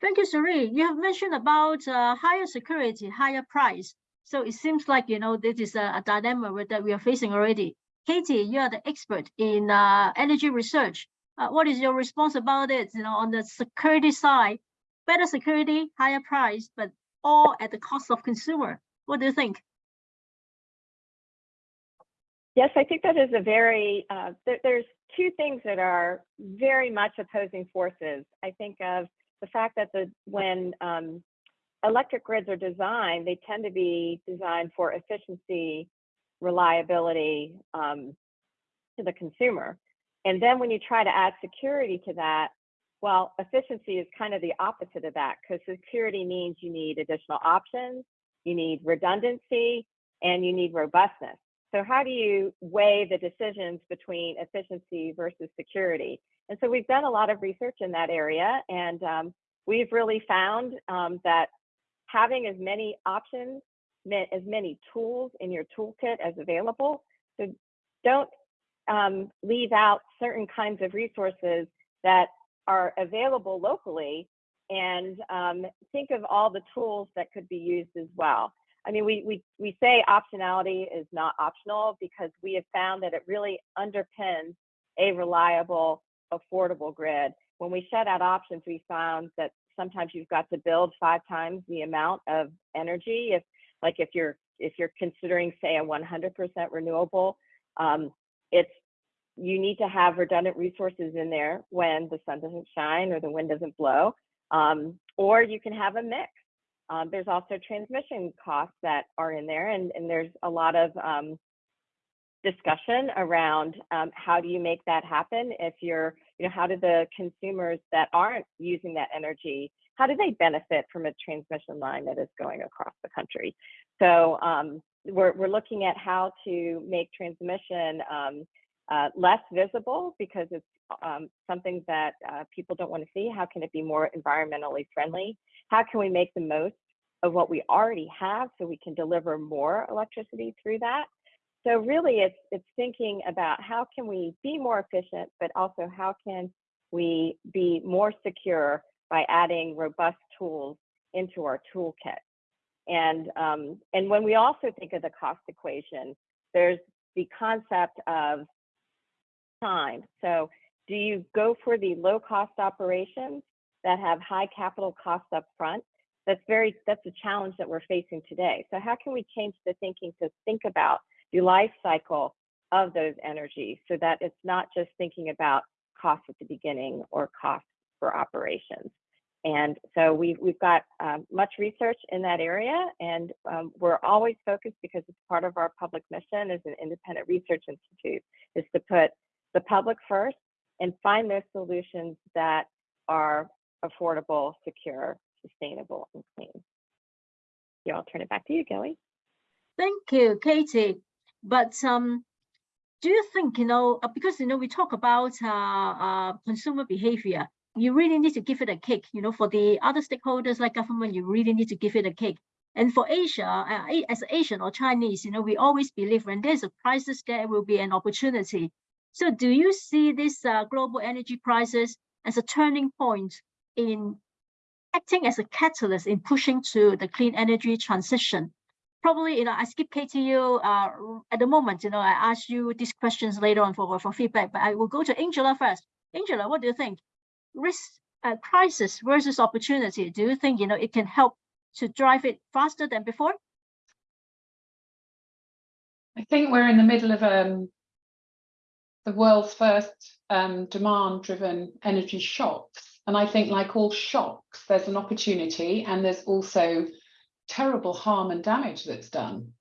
[SPEAKER 2] Thank you, Suri. You have mentioned about uh, higher security, higher price. So it seems like, you know, this is a, a dilemma that we are facing already. Katie, you are the expert in uh, energy research. Uh, what is your response about it? You know, on the security side, better security, higher price, but all at the cost of consumer. What do you think?
[SPEAKER 6] Yes, I think that is a very, uh, there, there's two things that are very much opposing forces. I think of the fact that the when um, electric grids are designed, they tend to be designed for efficiency, reliability um, to the consumer. And then when you try to add security to that, well, efficiency is kind of the opposite of that because security means you need additional options, you need redundancy, and you need robustness. So how do you weigh the decisions between efficiency versus security? And so we've done a lot of research in that area, and um, we've really found um, that having as many options, as many tools in your toolkit as available. So don't um, leave out certain kinds of resources that are available locally and um, think of all the tools that could be used as well. I mean, we, we, we say optionality is not optional because we have found that it really underpins a reliable, affordable grid. When we shut out options, we found that sometimes you've got to build five times the amount of energy. If like if you're if you're considering say a 100% renewable, um, it's you need to have redundant resources in there when the sun doesn't shine or the wind doesn't blow, um, or you can have a mix. Um, there's also transmission costs that are in there, and, and there's a lot of um, discussion around um, how do you make that happen if you're, you know, how do the consumers that aren't using that energy, how do they benefit from a transmission line that is going across the country? So um, we're, we're looking at how to make transmission um, uh, less visible because it's um, something that uh, people don't want to see. How can it be more environmentally friendly? How can we make the most of what we already have so we can deliver more electricity through that? So really it's, it's thinking about how can we be more efficient, but also how can we be more secure by adding robust tools into our toolkit. And, um, and when we also think of the cost equation, there's the concept of time. So do you go for the low cost operations that have high capital costs up front? That's very, that's a challenge that we're facing today. So how can we change the thinking to think about the life cycle of those energies so that it's not just thinking about costs at the beginning or costs for operations. And so we've, we've got um, much research in that area, and um, we're always focused because it's part of our public mission as an independent research institute, is to put the public first and find those solutions that are affordable, secure, sustainable, and clean. Yeah, I'll turn it back to you, Gilly.
[SPEAKER 2] Thank you, Katie. But um, do you think, you know, uh, because, you know, we talk about uh, uh, consumer behavior, you really need to give it a kick, you know, for the other stakeholders like government, you really need to give it a kick. And for Asia, uh, as Asian or Chinese, you know, we always believe when there's a crisis, there will be an opportunity. So do you see this uh, global energy crisis as a turning point in acting as a catalyst in pushing to the clean energy transition? Probably, you know, I skip KTU uh, at the moment, you know, I ask you these questions later on for, for feedback, but I will go to Angela first. Angela, what do you think? Risk uh, crisis versus opportunity. Do you think, you know, it can help to drive it faster than before?
[SPEAKER 4] I think we're in the middle of um, the world's first um, demand-driven energy shocks. And I think like all shocks, there's an opportunity and there's also terrible harm and damage that's done,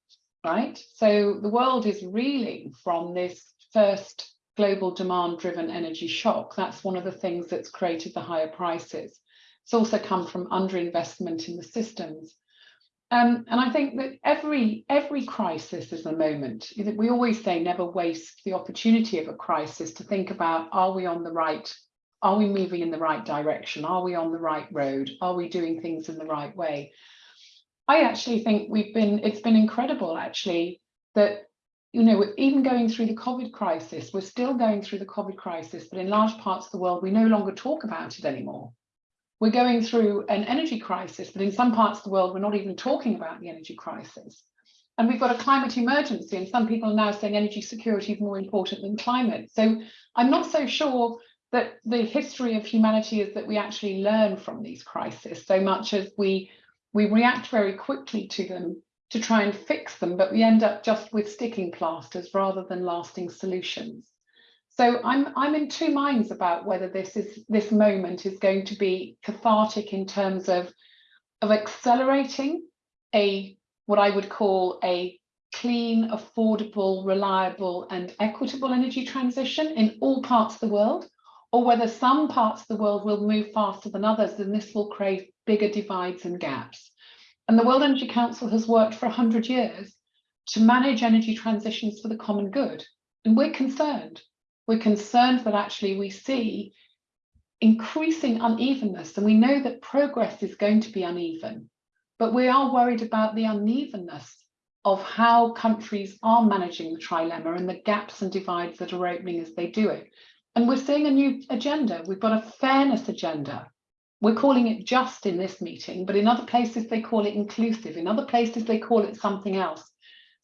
[SPEAKER 4] right? So the world is reeling from this first global demand-driven energy shock. That's one of the things that's created the higher prices. It's also come from underinvestment in the systems. Um, and I think that every every crisis is a moment. That we always say never waste the opportunity of a crisis to think about, are we on the right Are we moving in the right direction? Are we on the right road? Are we doing things in the right way? I actually think we've been, it's been incredible actually that, you know, even going through the COVID crisis, we're still going through the COVID crisis, but in large parts of the world, we no longer talk about it anymore. We're going through an energy crisis, but in some parts of the world, we're not even talking about the energy crisis. And we've got a climate emergency, and some people are now saying energy security is more important than climate. So I'm not so sure that the history of humanity is that we actually learn from these crises so much as we we react very quickly to them to try and fix them, but we end up just with sticking plasters rather than lasting solutions. So I'm I'm in two minds about whether this is this moment is going to be cathartic in terms of of accelerating a what I would call a clean, affordable, reliable and equitable energy transition in all parts of the world, or whether some parts of the world will move faster than others, and this will create bigger divides and gaps. And the World Energy Council has worked for 100 years to manage energy transitions for the common good. And we're concerned. We're concerned that actually we see increasing unevenness, and we know that progress is going to be uneven. But we are worried about the unevenness of how countries are managing the trilemma and the gaps and divides that are opening as they do it. And we're seeing a new agenda. We've got a fairness agenda. We're calling it just in this meeting, but in other places they call it inclusive. In other places they call it something else.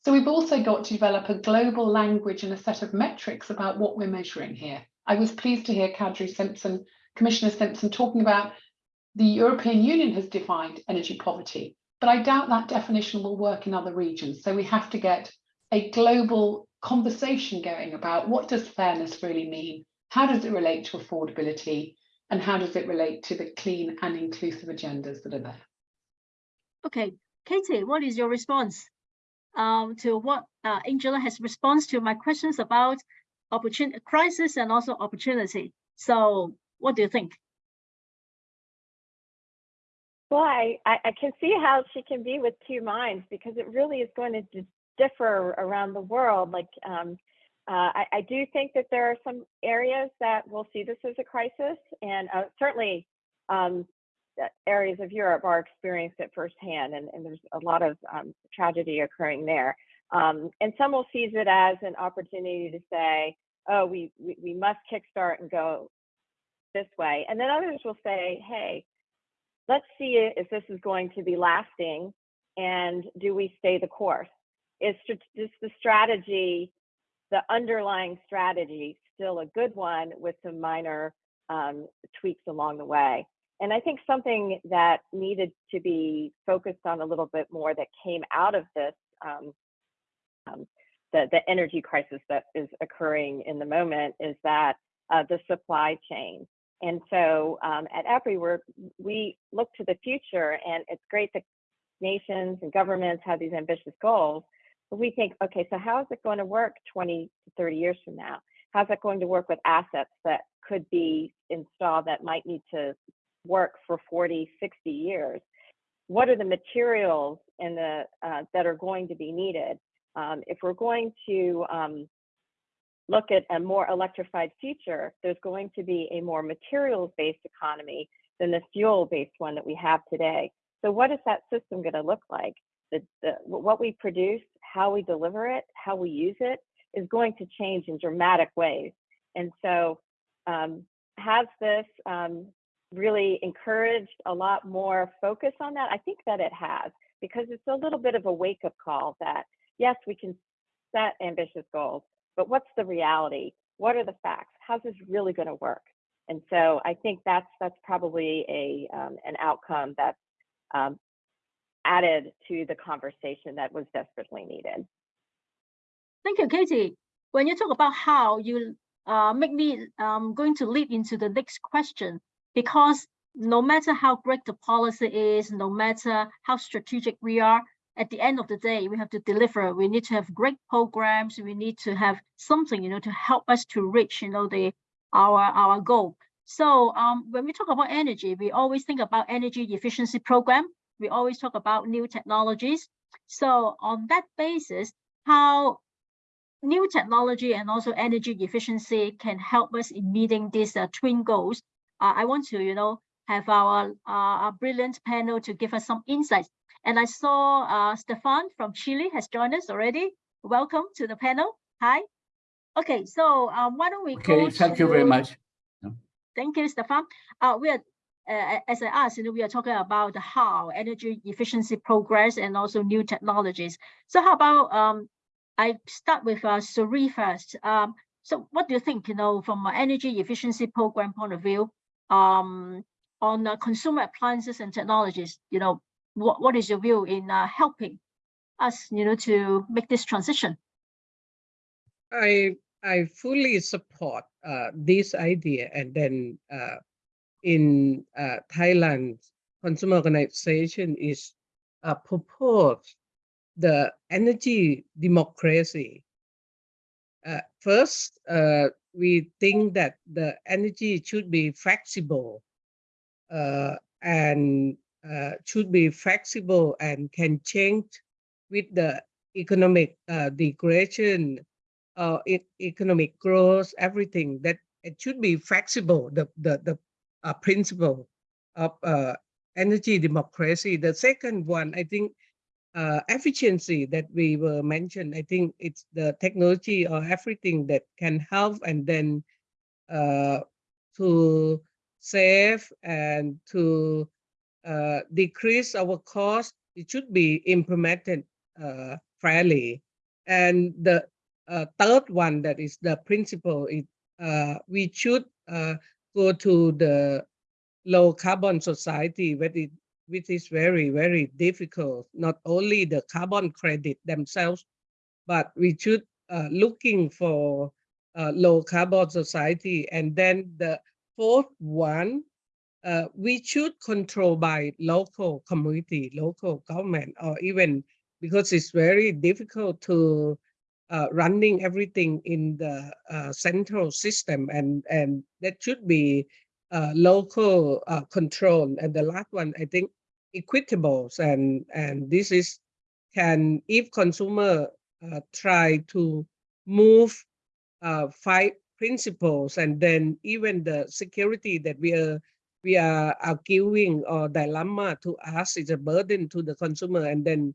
[SPEAKER 4] So we've also got to develop a global language and a set of metrics about what we're measuring here. I was pleased to hear Kadri Simson, Commissioner Simson, talking about the European Union has defined energy poverty, but I doubt that definition will work in other regions. So we have to get a global conversation going about what does fairness really mean? How does it relate to affordability? And how does it relate to the clean and inclusive agendas that are there?
[SPEAKER 2] Okay, Katie, what is your response um, to what uh, Angela has response to my questions about opportunity, crisis and also opportunity? So what do you think?
[SPEAKER 6] Well, I, I can see how she can be with two minds because it really is going to differ around the world. Like um, uh, I, I, do think that there are some areas that will see this as a crisis, and uh, certainly um, areas of Europe are experiencing it firsthand, and, and, there's a lot of um, tragedy occurring there. Um, and some will seize it as an opportunity to say, oh, we, we, we must kickstart and go this way. And then others will say, hey, let's see if this is going to be lasting, and do we stay the course? Is, just the strategy the underlying strategy still a good one with some minor um, tweaks along the way. And I think something that needed to be focused on a little bit more that came out of this, um, um, the, the energy crisis that is occurring in the moment is that uh, the supply chain. And so um, at EPRI, we're, we look to the future and it's great that nations and governments have these ambitious goals, But we think, okay, so how is it going to work 20 to 30 years from now? How's that going to work with assets that could be installed that might need to work for 40, 60 years? What are the materials in the, uh, that are going to be needed? Um, if we're going to um, look at a more electrified future, there's going to be a more materials-based economy than the fuel-based one that we have today. So what is that system going to look like? The, the, what we produce how we deliver it, how we use it is going to change in dramatic ways. And so um, has this um, really encouraged a lot more focus on that? I think that it has, because it's a little bit of a wake up call that yes, we can set ambitious goals, but what's the reality? What are the facts? How's this really going to work? And so I think that's that's probably a um, an outcome that's um, added to the conversation that was desperately needed.
[SPEAKER 2] Thank you, Katie. When you talk about how, you uh, make me um, going to lead into the next question, because no matter how great the policy is, no matter how strategic we are, at the end of the day, we have to deliver. We need to have great programs. We need to have something, you know, to help us to reach, you know, the our our goal. So um, when we talk about energy, we always think about energy efficiency program we always talk about new technologies. So on that basis, how new technology and also energy efficiency can help us in meeting these uh, twin goals. Uh, I want to, you know, have our, uh, our brilliant panel to give us some insights. And I saw uh, Stefan from Chile has joined us already. Welcome to the panel. Hi. Okay, so um, why don't we
[SPEAKER 8] okay,
[SPEAKER 2] go
[SPEAKER 8] thank you very much.
[SPEAKER 2] Thank you, Stefan. Uh, we are, uh, as I asked, you know, we are talking about how energy efficiency progress and also new technologies. So how about um, I start with uh, Suri first. Um, so what do you think, you know, from an energy efficiency program point of view, um, on uh, consumer appliances and technologies, you know, what, what is your view in uh, helping us, you know, to make this transition?
[SPEAKER 7] I I fully support uh, this idea, and then uh, in uh, Thailand, consumer organization is uh, propose the energy democracy. Uh, first, uh, we think that the energy should be flexible uh, and uh, should be flexible and can change with the economic uh, degradation uh, e- economic growth, everything that it should be flexible. The the the principle of energy democracy. The second one, I think, uh, efficiency that we were mentioned. I think it's the technology or everything that can help and then uh, to save and to uh, decrease our cost. It should be implemented uh, fairly. And the uh, third one that is the principle is uh, we should go to the low carbon society which is, which is very very difficult. Not only the carbon credit themselves but we should uh, looking for uh, low carbon society. And then the fourth one uh, we should control by local community local government or even because it's very difficult to uh, running everything in the uh, central system. And and that should be uh, local uh, control. And the last one i think equitables and and this is can if consumer uh, try to move uh, five principles and then even the security that we are we are arguing or dilemma to us is a burden to the consumer and then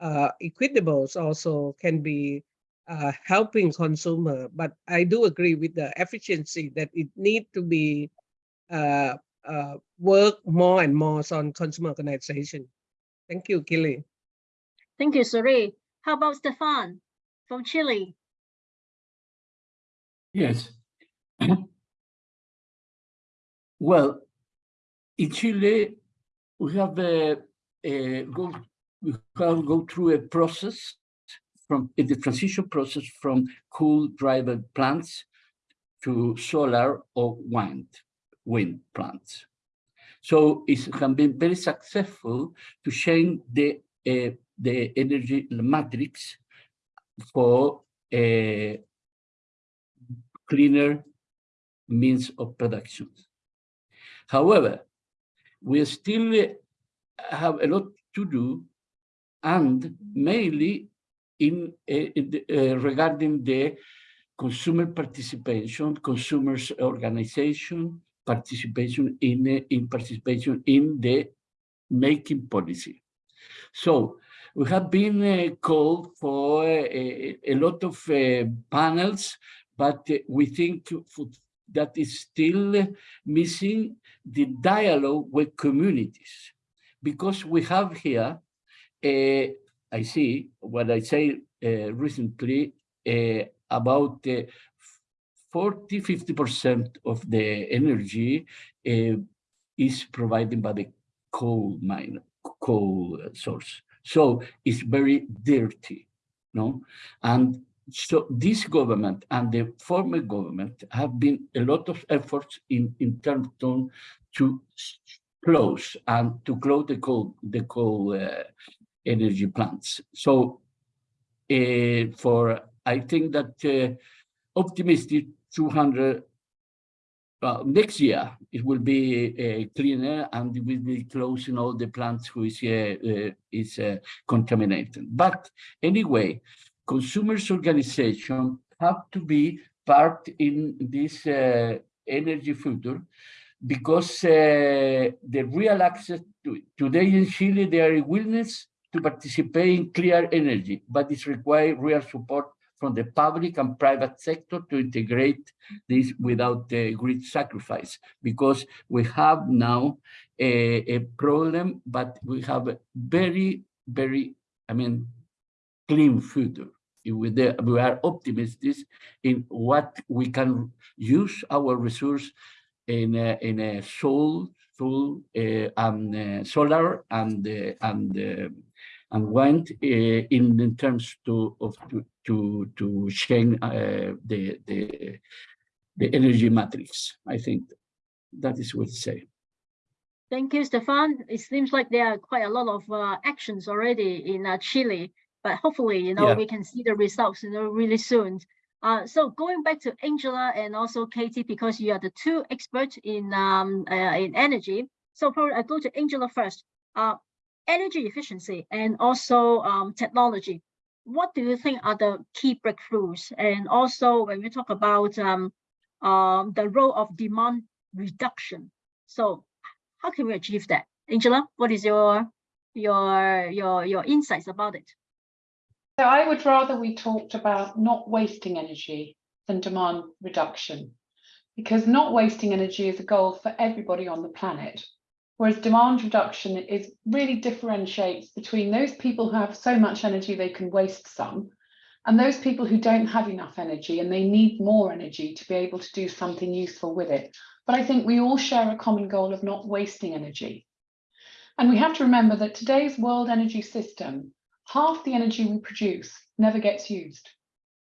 [SPEAKER 7] uh, equitables also can be uh, helping consumer, but I do agree with the efficiency that it need to be uh, uh, work more and more on consumer organization. Thank you, Gilly.
[SPEAKER 2] Thank you, Suri. How about Stefan from Chile?
[SPEAKER 8] Yes. well, in Chile, we have uh, uh, go we have go through a process from in the transition process from coal driven plants to solar or wind wind plants. So it can be very successful to change the uh, the energy matrix for a cleaner means of production. However, we still have a lot to do and mainly in, uh, in the, uh, regarding the consumer participation, consumers organization, participation in, uh, in participation in the making policy. So we have been uh, called for a, a lot of uh, panels, but uh, we think that is still missing the dialogue with communities because we have here uh, I see what I say uh, recently uh, about uh, 40, 50% of the energy is provided by the coal mine, coal source. So it's very dirty, no? And so this government and the former government have been a lot of efforts in, in terms to close and to close the coal, the coal uh, energy plants. So uh, for, I think that uh, optimistic 200, well, next year it will be uh, cleaner and we will be closing all the plants which is contaminated. But anyway, consumers organization have to be part in this uh, energy future because uh, the real access to. Today in Chile, there are willingness to participate in clear energy, but it requires real support from the public and private sector to integrate this without the grid sacrifice, because we have now a, a problem, but we have a very, very, I mean, clean future. We, we are optimistic in what we can use our resource in a, in a soul, soul uh, and uh, solar and uh, and and wind in, in terms to of to to, to change the the the energy matrix. I think that is what to say.
[SPEAKER 2] Thank you, Stefan. It seems like there are quite a lot of uh, actions already in uh, Chile, but hopefully, you know, yeah. we can see the results, you know, really soon. Uh, so going back to Angela and also Katie, because you are the two experts in um, uh, in energy. So probably I go to Angela first. Energy efficiency and also um, technology. What do you think are the key breakthroughs? And also when we talk about um, um, the role of demand reduction. So how can we achieve that? Angela, what is your your your your insights about it?
[SPEAKER 4] So I would rather we talked about not wasting energy than demand reduction, because not wasting energy is a goal for everybody on the planet. Whereas demand reduction is really differentiates between those people who have so much energy they can waste some, and those people who don't have enough energy and they need more energy to be able to do something useful with it. But I think we all share a common goal of not wasting energy. And we have to remember that today's world energy system half the energy we produce never gets used.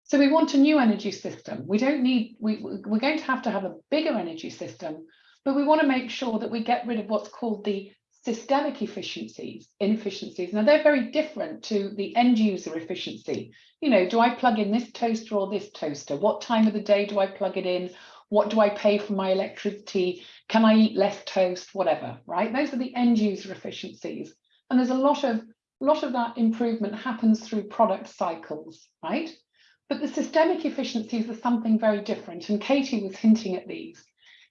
[SPEAKER 4] So we want a new energy system. We don't need, we, we're going to have to have a bigger energy system, but we want to make sure that we get rid of what's called the systemic efficiencies, inefficiencies. Now they're very different to the end user efficiency. You know, do I plug in this toaster or this toaster? What time of the day do I plug it in? What do I pay for my electricity? Can I eat less toast? Whatever, right? Those are the end user efficiencies. And there's a lot of a lot of that improvement happens through product cycles, right? But the systemic efficiencies are something very different. And Katie was hinting at these,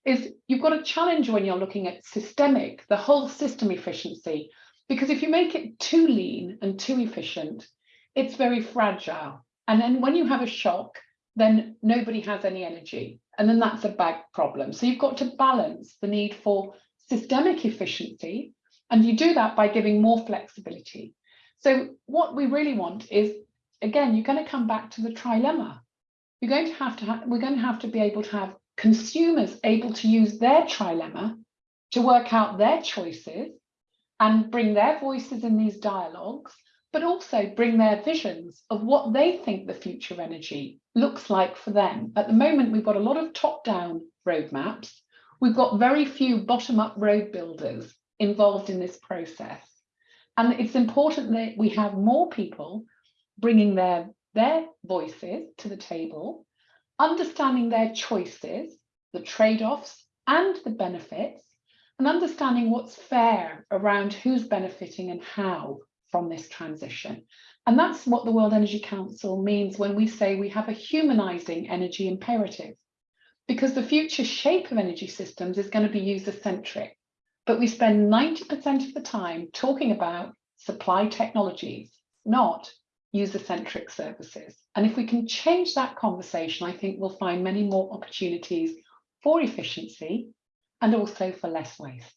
[SPEAKER 4] is you've got a challenge when you're looking at systemic, the whole system efficiency, because if you make it too lean and too efficient, it's very fragile. And then when you have a shock, then nobody has any energy. And then that's a bad problem. So you've got to balance the need for systemic efficiency. And you do that by giving more flexibility. So what we really want is, again, you're going to come back to the trilemma. You're going to have to have, we're going to have to be able to have consumers able to use their trilemma to work out their choices and bring their voices in these dialogues, but also bring their visions of what they think the future of energy looks like for them. At the moment, we've got a lot of top-down roadmaps. We've got very few bottom-up road builders involved in this process. And it's important that we have more people bringing their, their voices to the table, understanding their choices, the trade-offs and the benefits, and understanding what's fair around who's benefiting and how from this transition. And that's what the World Energy Council means when we say we have a humanizing energy imperative, because the future shape of energy systems is going to be user-centric but we spend 90% of the time talking about supply technologies, not user-centric services. And if we can change that conversation, I think we'll find many more opportunities for efficiency and also for less waste.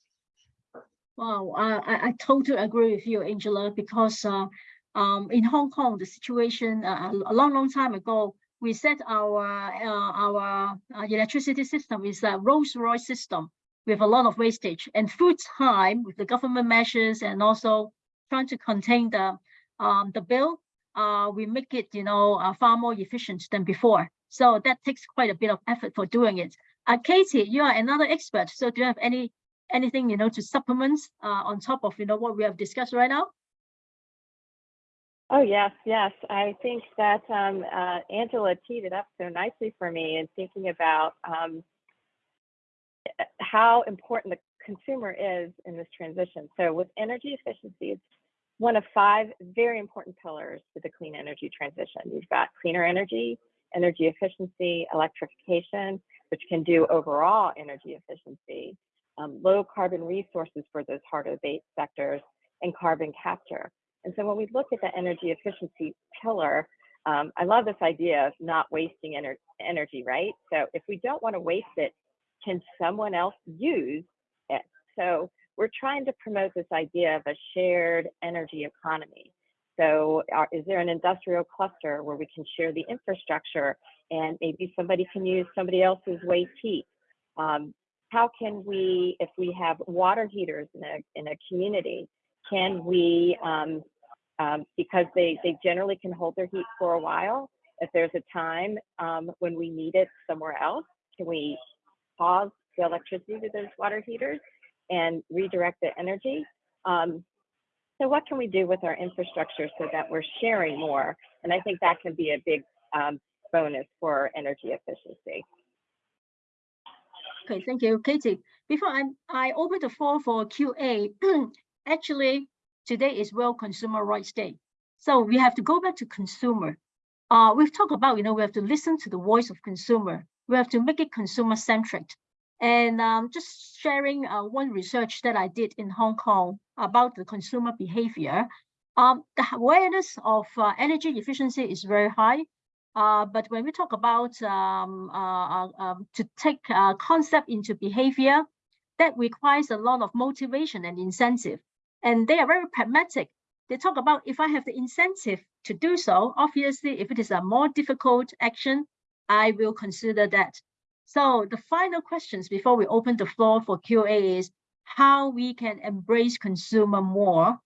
[SPEAKER 2] Wow, I, I totally agree with you, Angela, because uh, um, in Hong Kong, the situation uh, a long, long time ago, we set our uh, our uh, electricity system is a Rolls-Royce system with a lot of wastage and through time with the government measures and also trying to contain the um, the bill, uh, we make it, you know, uh, far more efficient than before. So that takes quite a bit of effort for doing it. Uh, Katie, you are another expert. So do you have any anything, you know, to supplement uh, on top of, you know, what we have discussed right now?
[SPEAKER 6] Oh, yes, yes. I think that um, uh, Angela teed it up so nicely for me in thinking about um, how important the consumer is in this transition. So with energy efficiency, it's one of five very important pillars to the clean energy transition. You've got cleaner energy, energy efficiency, electrification, which can do overall energy efficiency, um, low carbon resources for those hard abate sectors, and carbon capture. And so when we look at the energy efficiency pillar, um, I love this idea of not wasting ener energy, right? So if we don't want to waste it, can someone else use it? So we're trying to promote this idea of a shared energy economy. So are, is there an industrial cluster where we can share the infrastructure and maybe somebody can use somebody else's waste heat? Um, how can we, if we have water heaters in a, in a community, can we, um, um, because they, they generally can hold their heat for a while, if there's a time um, when we need it somewhere else, can we pause the electricity to those water heaters and redirect the energy? Um, so what can we do with our infrastructure so that we're sharing more? And I think that can be a big um, bonus for energy efficiency.
[SPEAKER 2] Okay, thank you, Katie. Before I, I open the floor for QA, actually, today is World Consumer Rights Day. So we have to go back to consumer. Uh, we've talked about, you know, we have to listen to the voice of consumer. We have to make it consumer centric. And um, just sharing uh, one research that I did in Hong Kong about the consumer behavior. Um, the awareness of uh, energy efficiency is very high. Uh, but when we talk about um, uh, um, to take uh, concept into behavior, that requires a lot of motivation and incentive. And they are very pragmatic. They talk about if I have the incentive to do so, obviously, if it is a more difficult action, I will consider that. So the final questions before we open the floor for QA is how we can embrace consumer more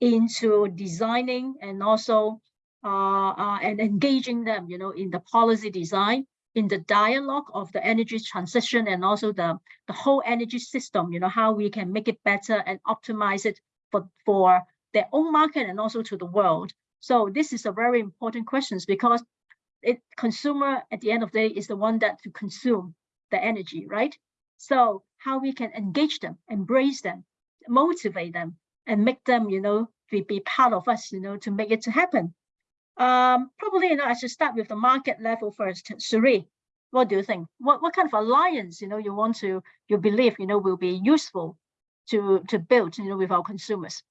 [SPEAKER 2] into designing and also uh, uh, and engaging them, you know, in the policy design, in the dialogue of the energy transition and also the, the whole energy system, you know, how we can make it better and optimize it for, for their own market and also to the world. So this is a very important questions because it consumer at the end of the day is the one that to consume the energy, right? So how we can engage them, embrace them, motivate them, and make them, you know, be, be part of us, you know, to make it to happen. Um, probably, you know, I should start with the market level first. Suri, what do you think? What what kind of alliance, you know, you want to, you believe, you know, will be useful to to build, you know, with our consumers?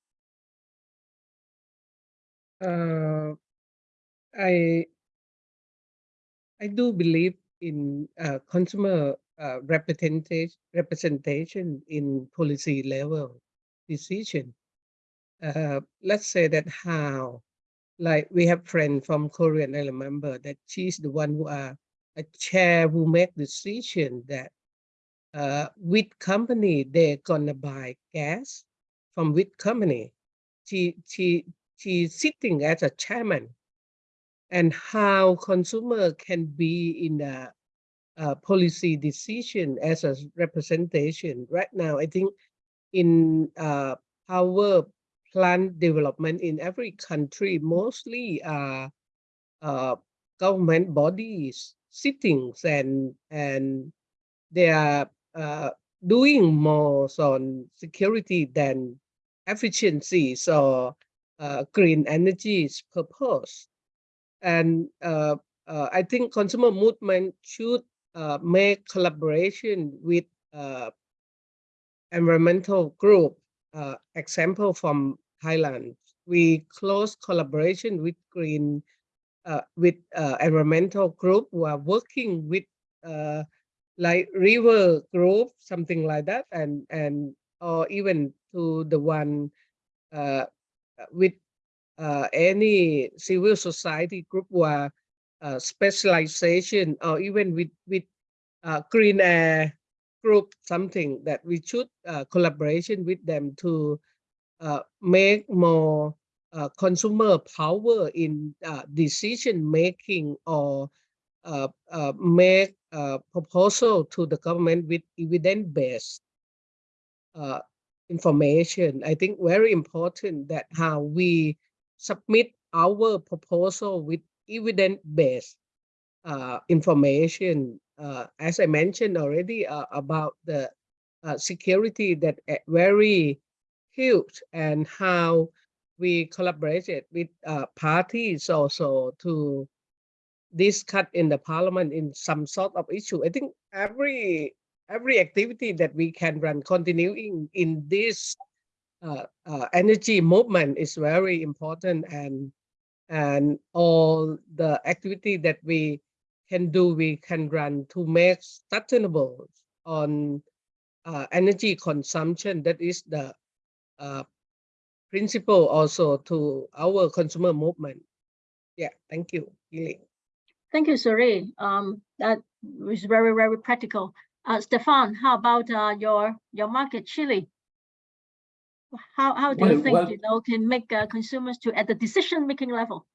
[SPEAKER 7] Uh, I I do believe in uh, consumer uh, representation representation in policy level decision. Uh, let's say that how, like we have friend from Korean, I remember that she's the one who are a chair who make decision that uh, company they're gonna buy gas from which company. She she she's sitting as a chairman and how consumer can be in a, a, policy decision as a representation. Right now, I think in uh, power plant development in every country, mostly uh, uh, government bodies sittings and and they are uh, doing more on security than efficiency. So uh, green energy's purpose. And uh, uh, I think consumer movement should uh, make collaboration with uh, environmental group. Uh, example from Thailand, we close collaboration with green, with environmental group who are working with like river group, something like that, and and or even to the one with uh, any civil society group or uh, specialization or even with with uh, green air group something that we should uh, collaboration with them to uh, make more uh, consumer power in decision making or make proposal to the government with evidence-based information. I think very important that how we submit our proposal with evidence-based uh, information. Uh, as I mentioned already uh, about the uh, security that very huge and how we collaborated with uh, parties also to discuss in the parliament in some sort of issue. I think every every activity that we can run continuing in this uh, uh, energy movement is very important and and all the activity that we can do, we can run to make sustainable on uh, energy consumption. That is the uh, principle also to our consumer movement. Yeah, thank you, Gilly.
[SPEAKER 2] Thank you, Suri. Um, that was very, very practical. Uh, Stefan, how about uh, your your market, Chile? How how do you think
[SPEAKER 8] well-
[SPEAKER 2] you know can make uh, consumers to at the decision making level?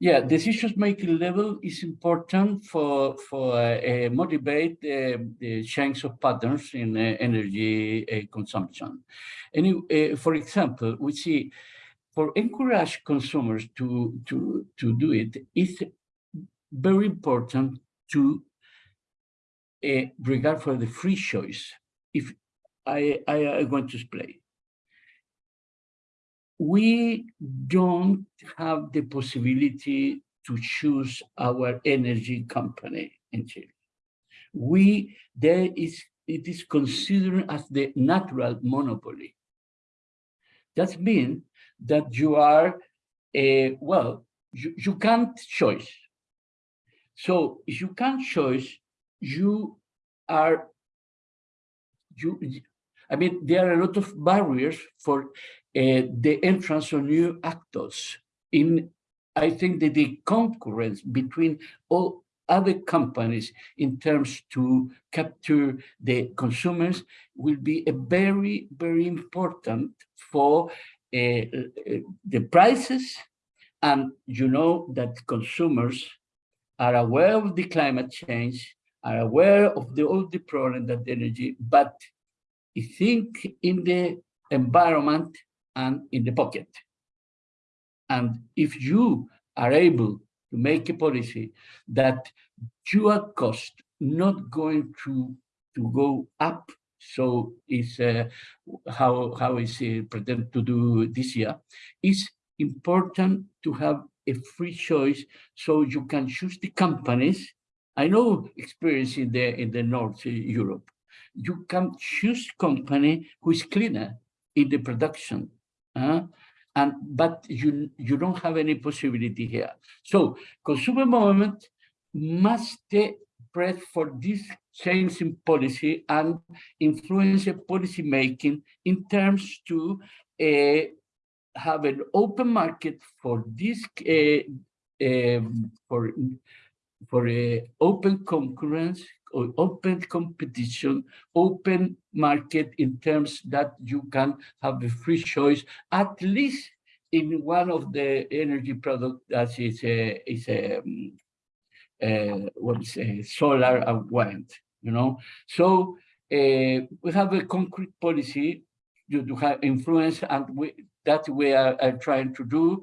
[SPEAKER 8] Yeah, decision making level is important for for uh, motivate uh, the change of patterns in uh, energy uh, consumption. And uh, for example, we see for encourage consumers to to to do it, it's very important to uh, regard for the free choice. If I I going to explain we don't have the possibility to choose our energy company in Chile. We, there is, it is considered as the natural monopoly. That means that you are, uh, well, you, you can't choose. So if you can't choose, you are, you, I mean, there are a lot of barriers for uh, the entrance of new actors in I think that the concurrence between all other companies in terms to capture the consumers will be a very, very important for uh, uh, the prices. And you know that consumers are aware of the climate change, are aware of the, all the problem that energy, but I think in the environment and in the pocket. And if you are able to make a policy that your cost not going to, to go up, so is uh, how, how is it pretend to do this year, it's important to have a free choice so you can choose the companies. I know experience in the, in the North Europe. You can choose company who is cleaner in the production uh, and but you you don't have any possibility here. So consumer movement must press for this change in policy and influence policy making in terms to uh, have an open market for this uh, um, for for a open concurrence open competition, open market in terms that you can have a free choice, at least in one of the energy products that is a, is a, um, uh, what is a solar and wind, you know? So uh, we have a concrete policy to, to have influence and we, that we are, are trying to do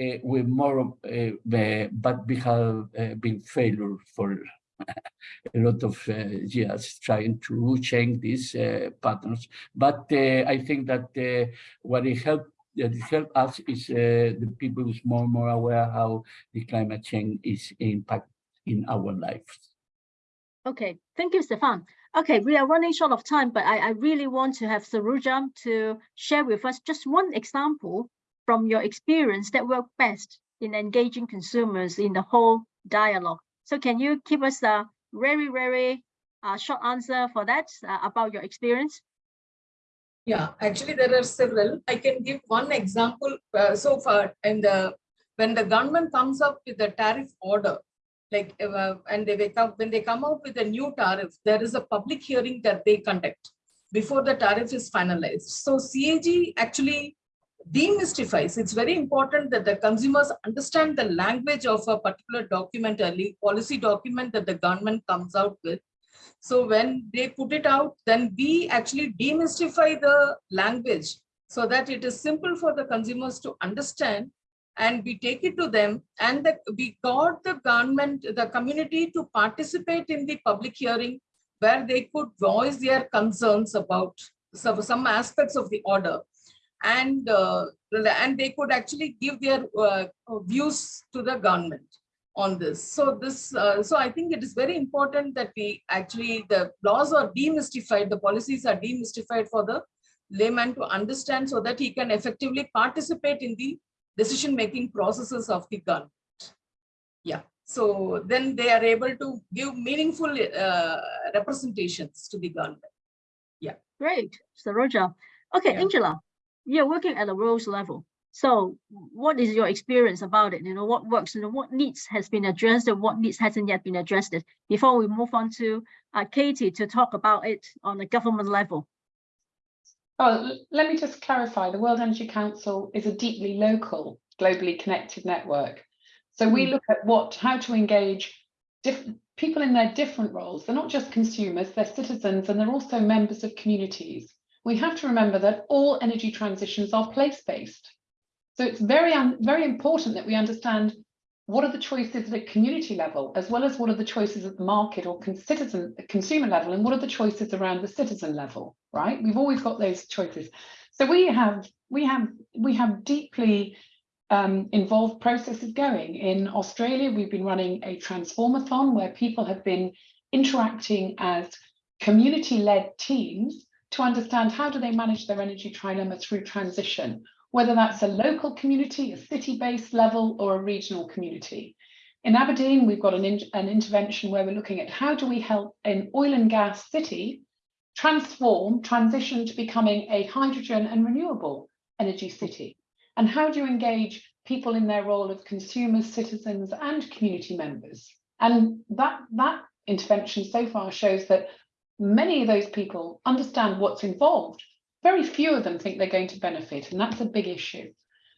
[SPEAKER 8] uh, with more, uh, but we have uh, been failure for a lot of uh, years trying to change these uh, patterns. But uh, I think that uh, what it helped that it helped us is uh, the people is more and more aware how the climate change is impact in our lives.
[SPEAKER 2] Okay, thank you, Stefan. Okay, we are running short of time, but I, I really want to have Saroja to share with us just one example from your experience that worked best in engaging consumers in the whole dialogue. So can you give us a very, very uh, short answer for that uh, about your experience?
[SPEAKER 5] Yeah, actually there are several. I can give one example. Uh, so far, in the when the government comes up with a tariff order, like uh, and they up when they come out with a new tariff, there is a public hearing that they conduct before the tariff is finalized. So CAG actually demystifies. It's very important that the consumers understand the language of a particular document, a policy document that the government comes out with. So when they put it out, then we actually demystify the language so that it is simple for the consumers to understand and we take it to them and the, we got the government, the community to participate in the public hearing where they could voice their concerns about some, some aspects of the order and uh, and they could actually give their uh, views to the government on this. So this, uh, so I think it is very important that we actually the laws are demystified, the policies are demystified for the layman to understand so that he can effectively participate in the decision-making processes of the government. Yeah, so then they are able to give meaningful uh, representations to the government. Yeah.
[SPEAKER 2] Great, Saroja. Okay,
[SPEAKER 5] Yeah.
[SPEAKER 2] Angela, you're working at the rules level. So what is your experience about it? You know, what works, you know, what needs has been addressed and what needs hasn't yet been addressed? Before we move on to uh, Katie to talk about it on the government level.
[SPEAKER 4] Oh, let me just clarify, the World Energy Council is a deeply local, globally connected network. So we
[SPEAKER 2] Mm.
[SPEAKER 4] look at what, how to engage different people in their different roles. They're not just consumers, they're citizens, and they're also members of communities. We have to remember that all energy transitions are place-based. So it's very, very important that we understand what are the choices at a community level, as well as what are the choices at the market or citizen, consumer level, and what are the choices around the citizen level, right? We've always got those choices. So we have, we have, we have deeply um, involved processes going. In Australia, we've been running a transformathon where people have been interacting as community-led teams to understand how do they manage their energy trilemma through transition, whether that's a local community, a city-based level, or a regional community. In Aberdeen, we've got an, in- an intervention where we're looking at how do we help an oil and gas city transform, transition to becoming a hydrogen and renewable energy city. And how do you engage people in their role of consumers, citizens, and community members? And that, that intervention so far shows that many of those people understand what's involved. Very few of them think they're going to benefit, and that's a big issue.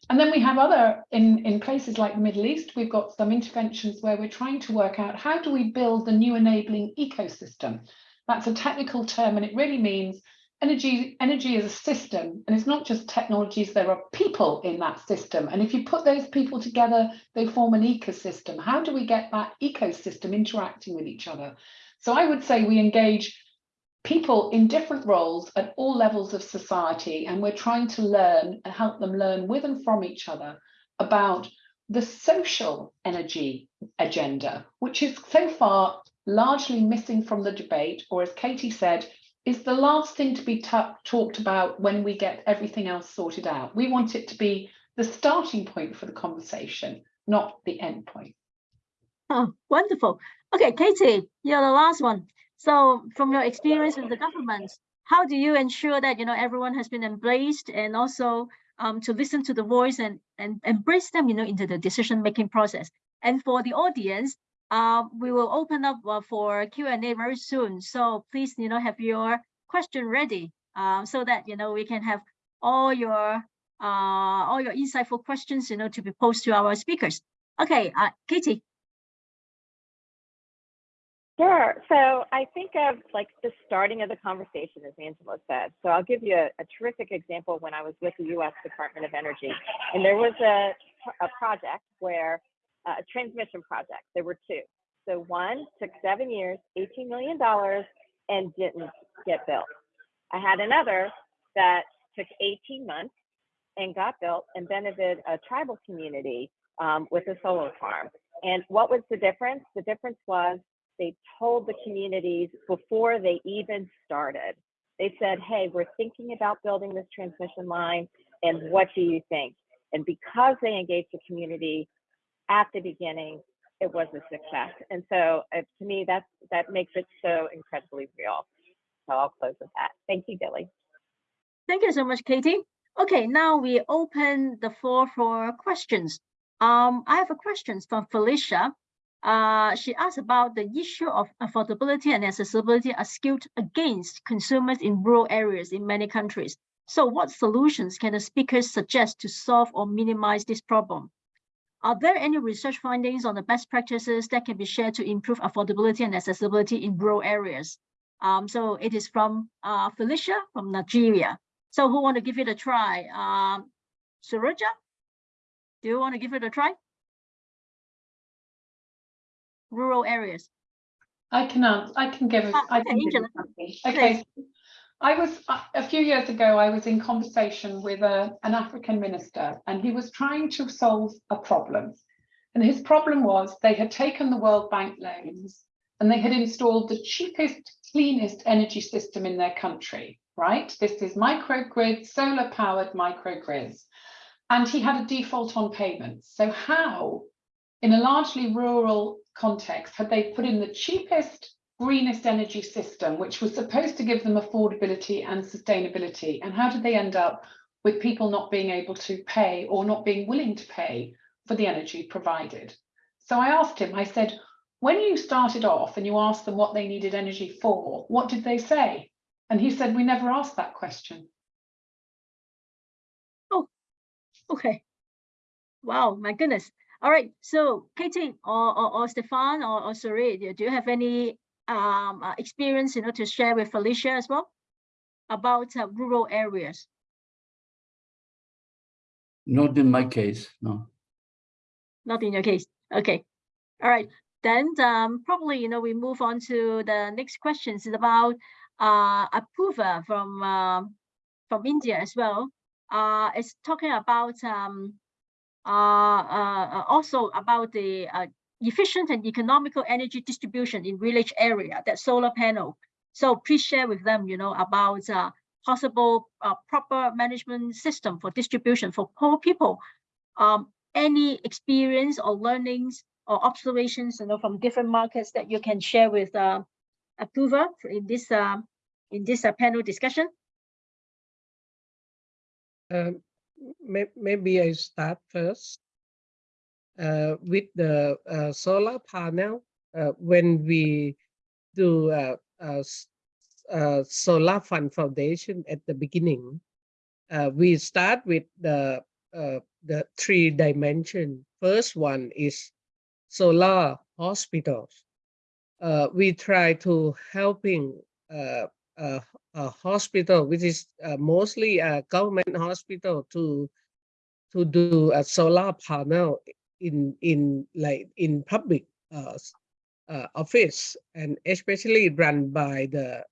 [SPEAKER 4] And then we have other, in, in places like the Middle East, we've got some interventions where we're trying to work out how do we build the new enabling ecosystem? That's a technical term, and it really means energy energy is a system and it's not just technologies there are people in that system and if you put those people together they form an ecosystem how do we get that ecosystem interacting with each other so i would say we engage people in different roles at all levels of society and we're trying to learn and help them learn with and from each other about the social energy agenda which is so far largely missing from the debate or as katie said is the last thing to be talked about when we get everything else sorted out. We want it to be the starting point for the conversation, not the end point.
[SPEAKER 2] Oh, wonderful. Okay, Katie, you're the last one. So from your experience with the government, how do you ensure that, you know, everyone has been embraced and also um, to listen to the voice and, and embrace them, you know, into the decision-making process? And for the audience, uh, we will open up uh, for Q&A very soon. So please, you know, have your question ready uh, so that, you know, we can have all your uh, all your insightful questions, you know, to be posed to our speakers. Okay, uh, Katie.
[SPEAKER 6] Sure. So I think of like the starting of the conversation, as Angela said. So I'll give you a, a terrific example when I was with the U.S. Department of Energy, and there was a, a project where uh, a transmission project. There were two. So one took seven years, $18 million, and didn't get built. I had another that took 18 months and got built and benefited a tribal community um, with a solar farm. And what was the difference? The difference was they told the communities before they even started. They said, hey, we're thinking about building this transmission line, and what do you think? And because they engaged the community at the beginning, it was a success. And so uh, to me, that's, that makes it so incredibly real. So I'll close with that. Thank you, Gilly.
[SPEAKER 2] Thank you so much, Katie. Okay, now we open the floor for questions. Um, I have a question from Felicia. Uh, she asked about the issue of affordability and accessibility are skewed against consumers in rural areas in many countries. So what solutions can the speakers suggest to solve or minimize this problem? Are there any research findings on the best practices that can be shared to improve affordability and accessibility in rural areas? Um, so it is from uh, Felicia from Nigeria. So who want to give it a try? Um, Saroja, do you want to give it a try? Rural areas.
[SPEAKER 4] I can answer, I can give,
[SPEAKER 2] Ah,
[SPEAKER 4] I can give you
[SPEAKER 2] Angela.
[SPEAKER 4] something. Okay, I was a a few years ago, I was in conversation with a, an African minister and he was trying to solve a problem. And his problem was they had taken the World Bank loans and they had installed the cheapest, cleanest energy system in their country, right? This is microgrid, solar powered microgrids. And he had a default on payments. So how, in a largely rural context, had they put in the cheapest greenest energy system, which was supposed to give them affordability and sustainability. And how did they end up with people not being able to pay or not being willing to pay for the energy provided? So I asked him, I said, when you started off and you asked them what they needed energy for, what did they say? And he said, we never asked that question.
[SPEAKER 2] Oh, okay. Wow, my goodness. All right. So Katie or, or, or Stefan or, or Suri, do you have any um, uh, experience, you know, to share with Felicia as well about uh, rural areas?
[SPEAKER 8] Not in my case, no.
[SPEAKER 2] Not in your case. Okay. All right. Then um, probably, you know, we move on to the next questions is about uh, Apurva from uh, from India as well. Uh, it's talking about um, also about the uh, efficient and economical energy distribution in village area, that solar panel. So please share with them, you know, about uh, possible uh, proper management system for distribution for poor people. Um, any experience or learnings or observations, you know, from different markets that you can share with uh, Apurva in this uh, in this uh, panel discussion.
[SPEAKER 7] Um, may, maybe I start first uh, with the uh, solar panel. Uh, when we do uh, uh, solar fund foundation at the beginning, uh, we start with the uh, the three dimension. First one is solar hospitals. We try to helping a hospital, which is uh, mostly a government hospital, to to do a solar panel in in like in public uh, uh, office and especially run by the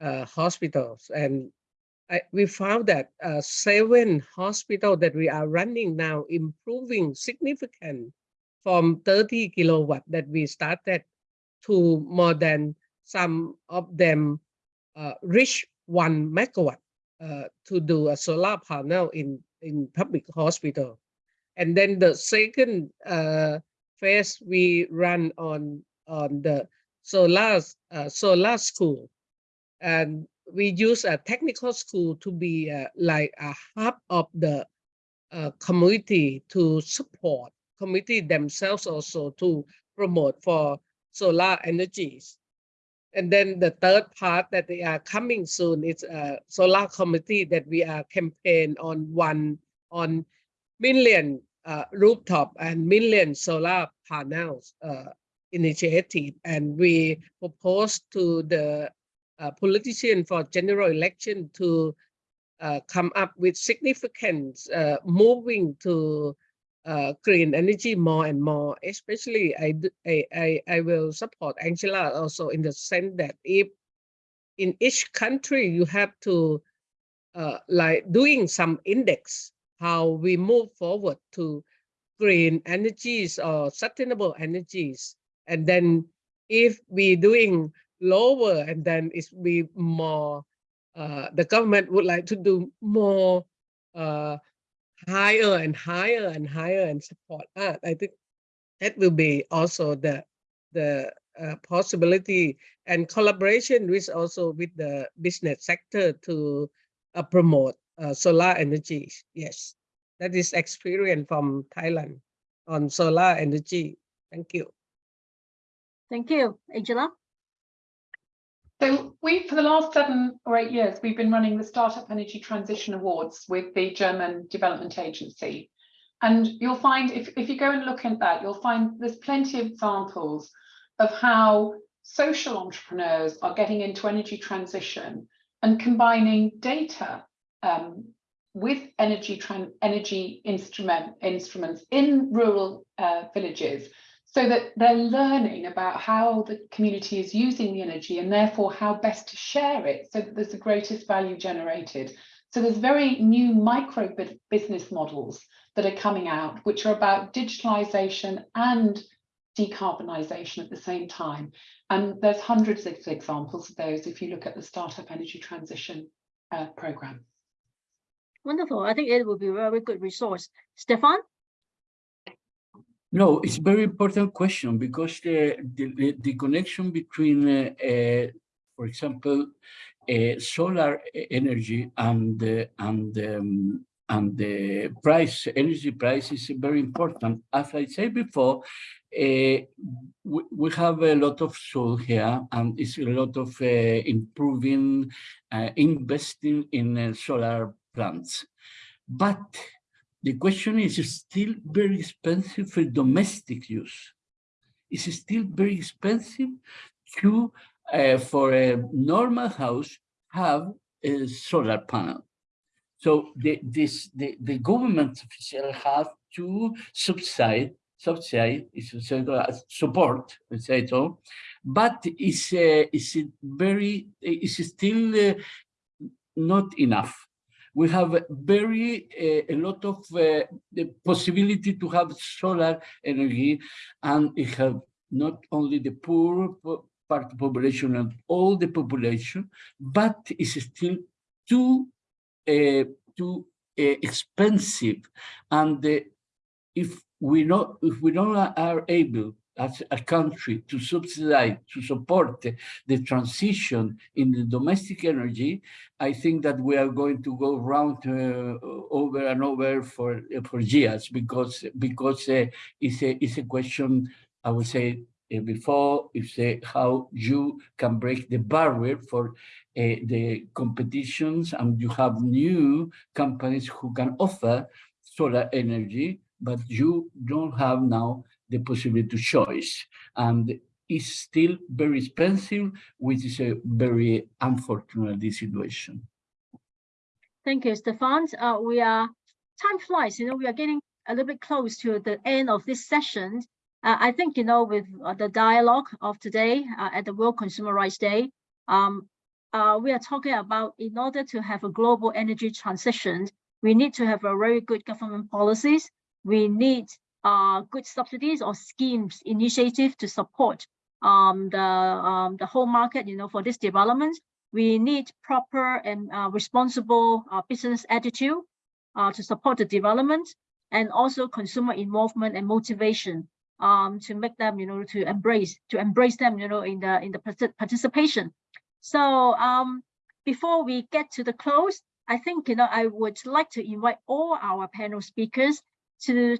[SPEAKER 7] uh, hospitals. And I, we found that uh, seven hospital that we are running now improving significant from 30 kilowatt that we started to more than some of them reach one megawatt uh, to do a solar panel in in public hospital. And then the second uh, phase we run on on the solar uh, solar school, and we use a technical school to be uh, like a hub of the uh, community to support community themselves also to promote for solar energies. And then the third part that they are coming soon is a solar committee that we are campaign on one on million uh, rooftop and million solar panels uh, initiative. And we propose to the uh, politician for general election to uh, come up with significant uh, moving to uh, green energy more and more. Especially, I, I I will support Angela also in the sense that if in each country you have to uh, like doing some index how we move forward to green energies or sustainable energies and then if we doing lower and then it's be more uh, the government would like to do more uh, higher and higher and higher and support that. I think that will be also the the uh, possibility and collaboration with also with the business sector to uh, promote uh, solar energy. Yes, that is experience from Thailand on solar energy. Thank you.
[SPEAKER 2] Thank you, Angela.
[SPEAKER 4] So we, for the last seven or eight years, we've been running the Startup Energy Transition Awards with the German Development Agency. And you'll find, if, if you go and look at that, you'll find there's plenty of examples of how social entrepreneurs are getting into energy transition and combining data um, with energy energy instrument instruments in rural uh, villages so that they're learning about how the community is using the energy and therefore how best to share it so that there's the greatest value generated. So there's very new micro business models that are coming out, which are about digitalization and decarbonisation at the same time. And there's hundreds of examples of those if you look at the Startup Energy Transition uh, Programme.
[SPEAKER 2] Wonderful. I think it will be a very good resource. Stefan?
[SPEAKER 8] No, it's a very important question because the, the, the connection between, uh, uh, for example, uh, solar energy and, and um, and the price, energy price is very important. As I said before, uh, we, we, have a lot of soul here and it's a lot of uh, improving, uh, investing in solar plants. But the question is still very expensive for domestic use. It's still very expensive to, for a normal house, have a solar panel. So the, this, the, the government official have to subside, subside, support, let's say so, but it's, uh, it's very, it's still uh, not enough. We have very, uh, a lot of uh, the possibility to have solar energy and it have not only the poor part of population and all the population, but it's still too uh, too uh, expensive. And uh, if we not if we don't are able as a country to subsidize, to support the, transition in the domestic energy, I think that we are going to go round uh, over and over for for years because because uh, it's a it's a question I would say uh, before is uh, how you can break the barrier for uh, the competitions and you have new companies who can offer solar energy, but you don't have now the possibility to choice. And it's still very expensive, which is a very unfortunate situation.
[SPEAKER 2] Thank you, Stefan. Uh, we are, time flies, you know, we are getting a little bit close to the end of this session. Uh, I think, you know, with uh, the dialogue of today uh, at the World Consumer Rights Day, um, uh, we are talking about in order to have a global energy transition, we need to have a very good government policies. We need uh, good subsidies or schemes, initiative to support um, the, um, the whole market, you know, for this development. We need proper and uh, responsible business attitude to support the development and also consumer involvement and motivation um, to make them, you know, to embrace, to embrace them, you know, in the in the participation. So um, before we get to the close, I think, you know, I would like to invite all our panel speakers to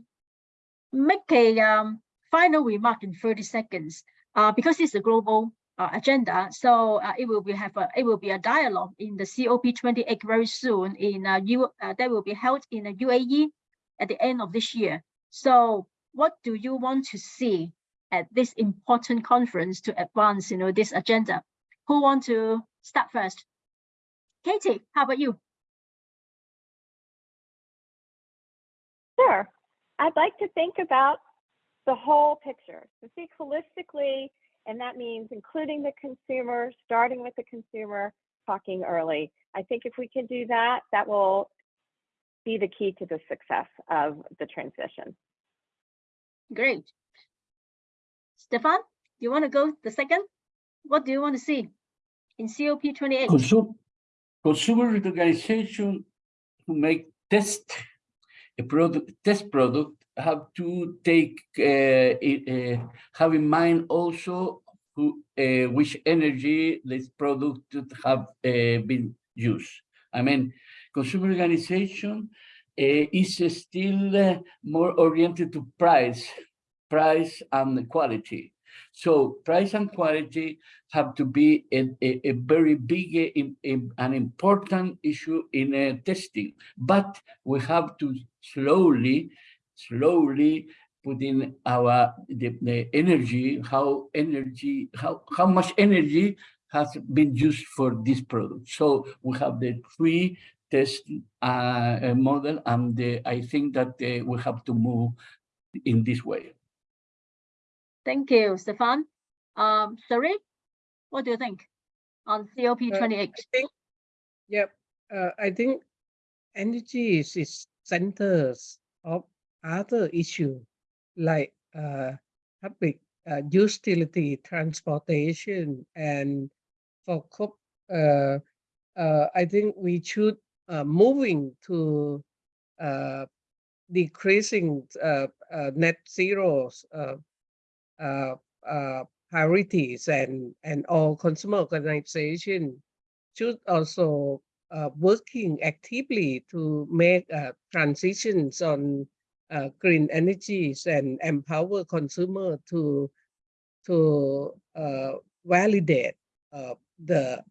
[SPEAKER 2] make a um, final remark in 30 seconds, uh, because it's a global uh, agenda. So uh, it will be have a it will be a dialogue in the COP28 very soon in uh, U uh, that will be held in the UAE at the end of this year. So what do you want to see at this important conference to advance you know this agenda who want to start first katie how about you
[SPEAKER 6] sure i'd like to think about the whole picture to think holistically and that means including the consumer starting with the consumer talking early i think if we can do that that will be the key to the success of the transition
[SPEAKER 2] Great. Stefan, do you want to go the second? What do you want to see in COP28?
[SPEAKER 8] Consum consumer organization to make test a product, test product have to take uh, uh, have in mind also who, uh, which energy this product have uh, been used. I mean, consumer organization is still more oriented to price, price and quality. So price and quality have to be a, a, a very big, a, an important issue in uh, testing. But we have to slowly, slowly put in our the, the energy, how energy, how how much energy has been used for this product. So we have the three test uh, model, and uh, I think that uh, we have to move in this way.
[SPEAKER 2] Thank you, Stefan. Um, Sari, what do you think on COP
[SPEAKER 7] Uh,
[SPEAKER 2] 28?
[SPEAKER 7] I think, yep, uh, I think energy is, is centers of other issue like uh, public uh, utility, transportation, and for COP, uh, uh, I think we should uh, moving to uh, decreasing uh, uh, net zeros uh, priorities and and all consumer organization should also uh, working actively to make uh, transitions on uh, green energies and empower consumer to to uh, validate uh, the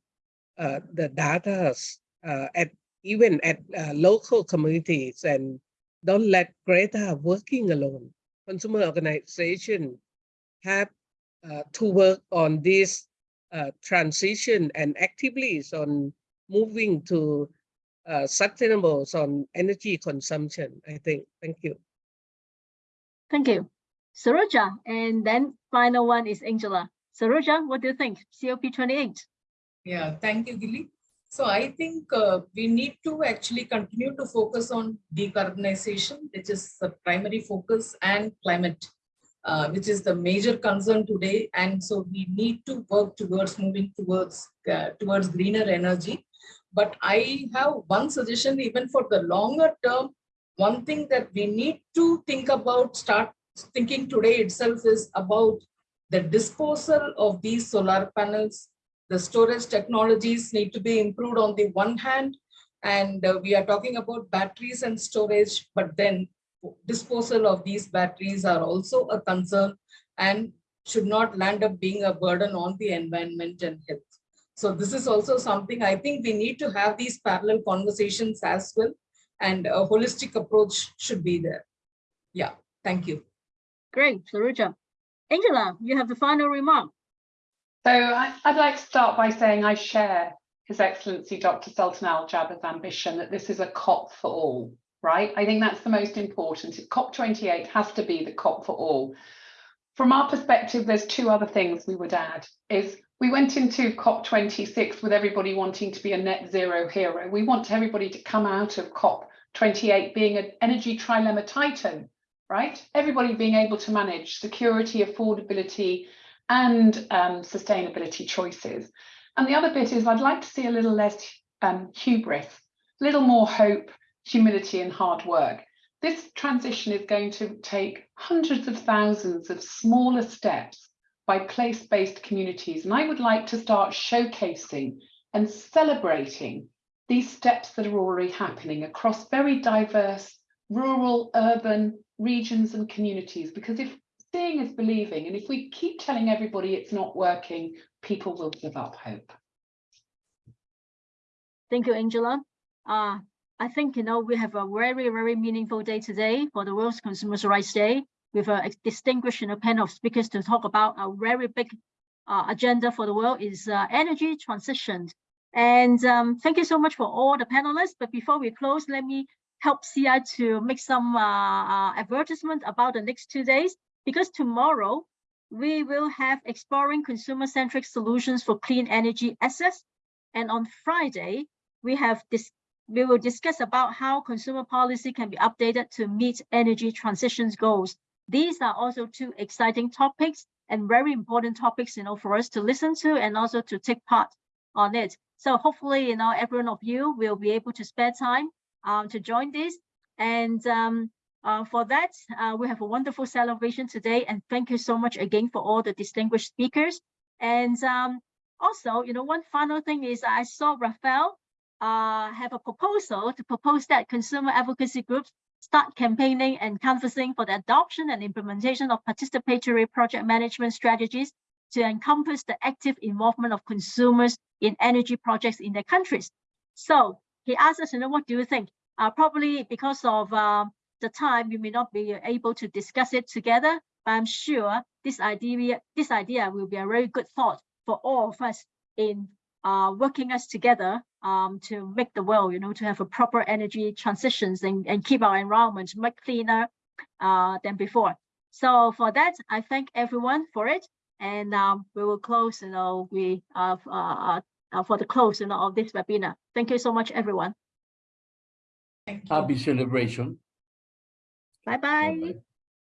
[SPEAKER 7] uh, the data uh, at even at uh, local communities and don't let Greta working alone. Consumer organization have uh, to work on this uh, transition and actively on moving to uh, sustainable on energy consumption, I think. Thank you.
[SPEAKER 2] Thank you. Saroja, and then final one is Angela. Saroja, what do you think? COP 28.
[SPEAKER 5] Yeah, thank you, Gilly. So I think uh, we need to actually continue to focus on decarbonization, which is the primary focus, and climate, uh, which is the major concern today. And so we need to work towards moving towards uh, towards greener energy. But I have one suggestion, even for the longer term, one thing that we need to think about, start thinking today itself is about the disposal of these solar panels the storage technologies need to be improved on the one hand, and uh, we are talking about batteries and storage, but then disposal of these batteries are also a concern and should not land up being a burden on the environment and health. So this is also something I think we need to have these parallel conversations as well, and a holistic approach should be there. Yeah, thank you.
[SPEAKER 2] Great, Saroja. Angela, you have the final remark.
[SPEAKER 4] So I, would like to start by saying I share His Excellency Dr. Sultan Al Jaber's ambition that this is a COP for all, right? I think that's the most important. COP28 has to be the COP for all. From our perspective, there's two other things we would add is we went into COP26 with everybody wanting to be a net zero hero. We want everybody to come out of COP28 being an energy trilemma titan, right? Everybody being able to manage security, affordability, and um, sustainability choices. And the other bit is I'd like to see a little less um, hubris, a little more hope, humility and hard work. This transition is going to take hundreds of thousands of smaller steps by place-based communities. And I would like to start showcasing and celebrating these steps that are already happening across very diverse rural, urban regions and communities. Because if seeing is believing. And if we keep telling everybody it's not working, people will give up hope.
[SPEAKER 2] Thank you, Angela. Uh, I think, you know, we have a very, very meaningful day today for the World's Consumers' Rights Day with a distinguished you know, panel of speakers to talk about a very big uh, agenda for the world is uh, energy transition. And um, thank you so much for all the panelists. But before we close, let me help CI to make some uh, uh, advertisement about the next two days because tomorrow we will have exploring consumer-centric solutions for clean energy access. And on Friday, we have this we will discuss about how consumer policy can be updated to meet energy transitions goals. These are also two exciting topics and very important topics, you know, for us to listen to and also to take part on it. So hopefully, you know, every one of you will be able to spare time um, to join this. And um, uh, for that, uh, we have a wonderful celebration today, and thank you so much again for all the distinguished speakers. And um, also, you know, one final thing is I saw Rafael uh, have a proposal to propose that consumer advocacy groups start campaigning and canvassing for the adoption and implementation of participatory project management strategies to encompass the active involvement of consumers in energy projects in their countries. So he asked us, you know, what do you think? Uh, probably because of um, the time we may not be able to discuss it together, but I'm sure this idea, this idea will be a very good thought for all of us in uh, working us together um, to make the world, you know, to have a proper energy transitions and, and keep our environment much cleaner uh, than before. So for that, I thank everyone for it. And um, we will close, you know, we uh, uh, uh, for the close, you know, of this webinar. Thank you so much, everyone.
[SPEAKER 5] Thank you.
[SPEAKER 8] Happy celebration.
[SPEAKER 2] Bye bye.
[SPEAKER 8] Bye-bye.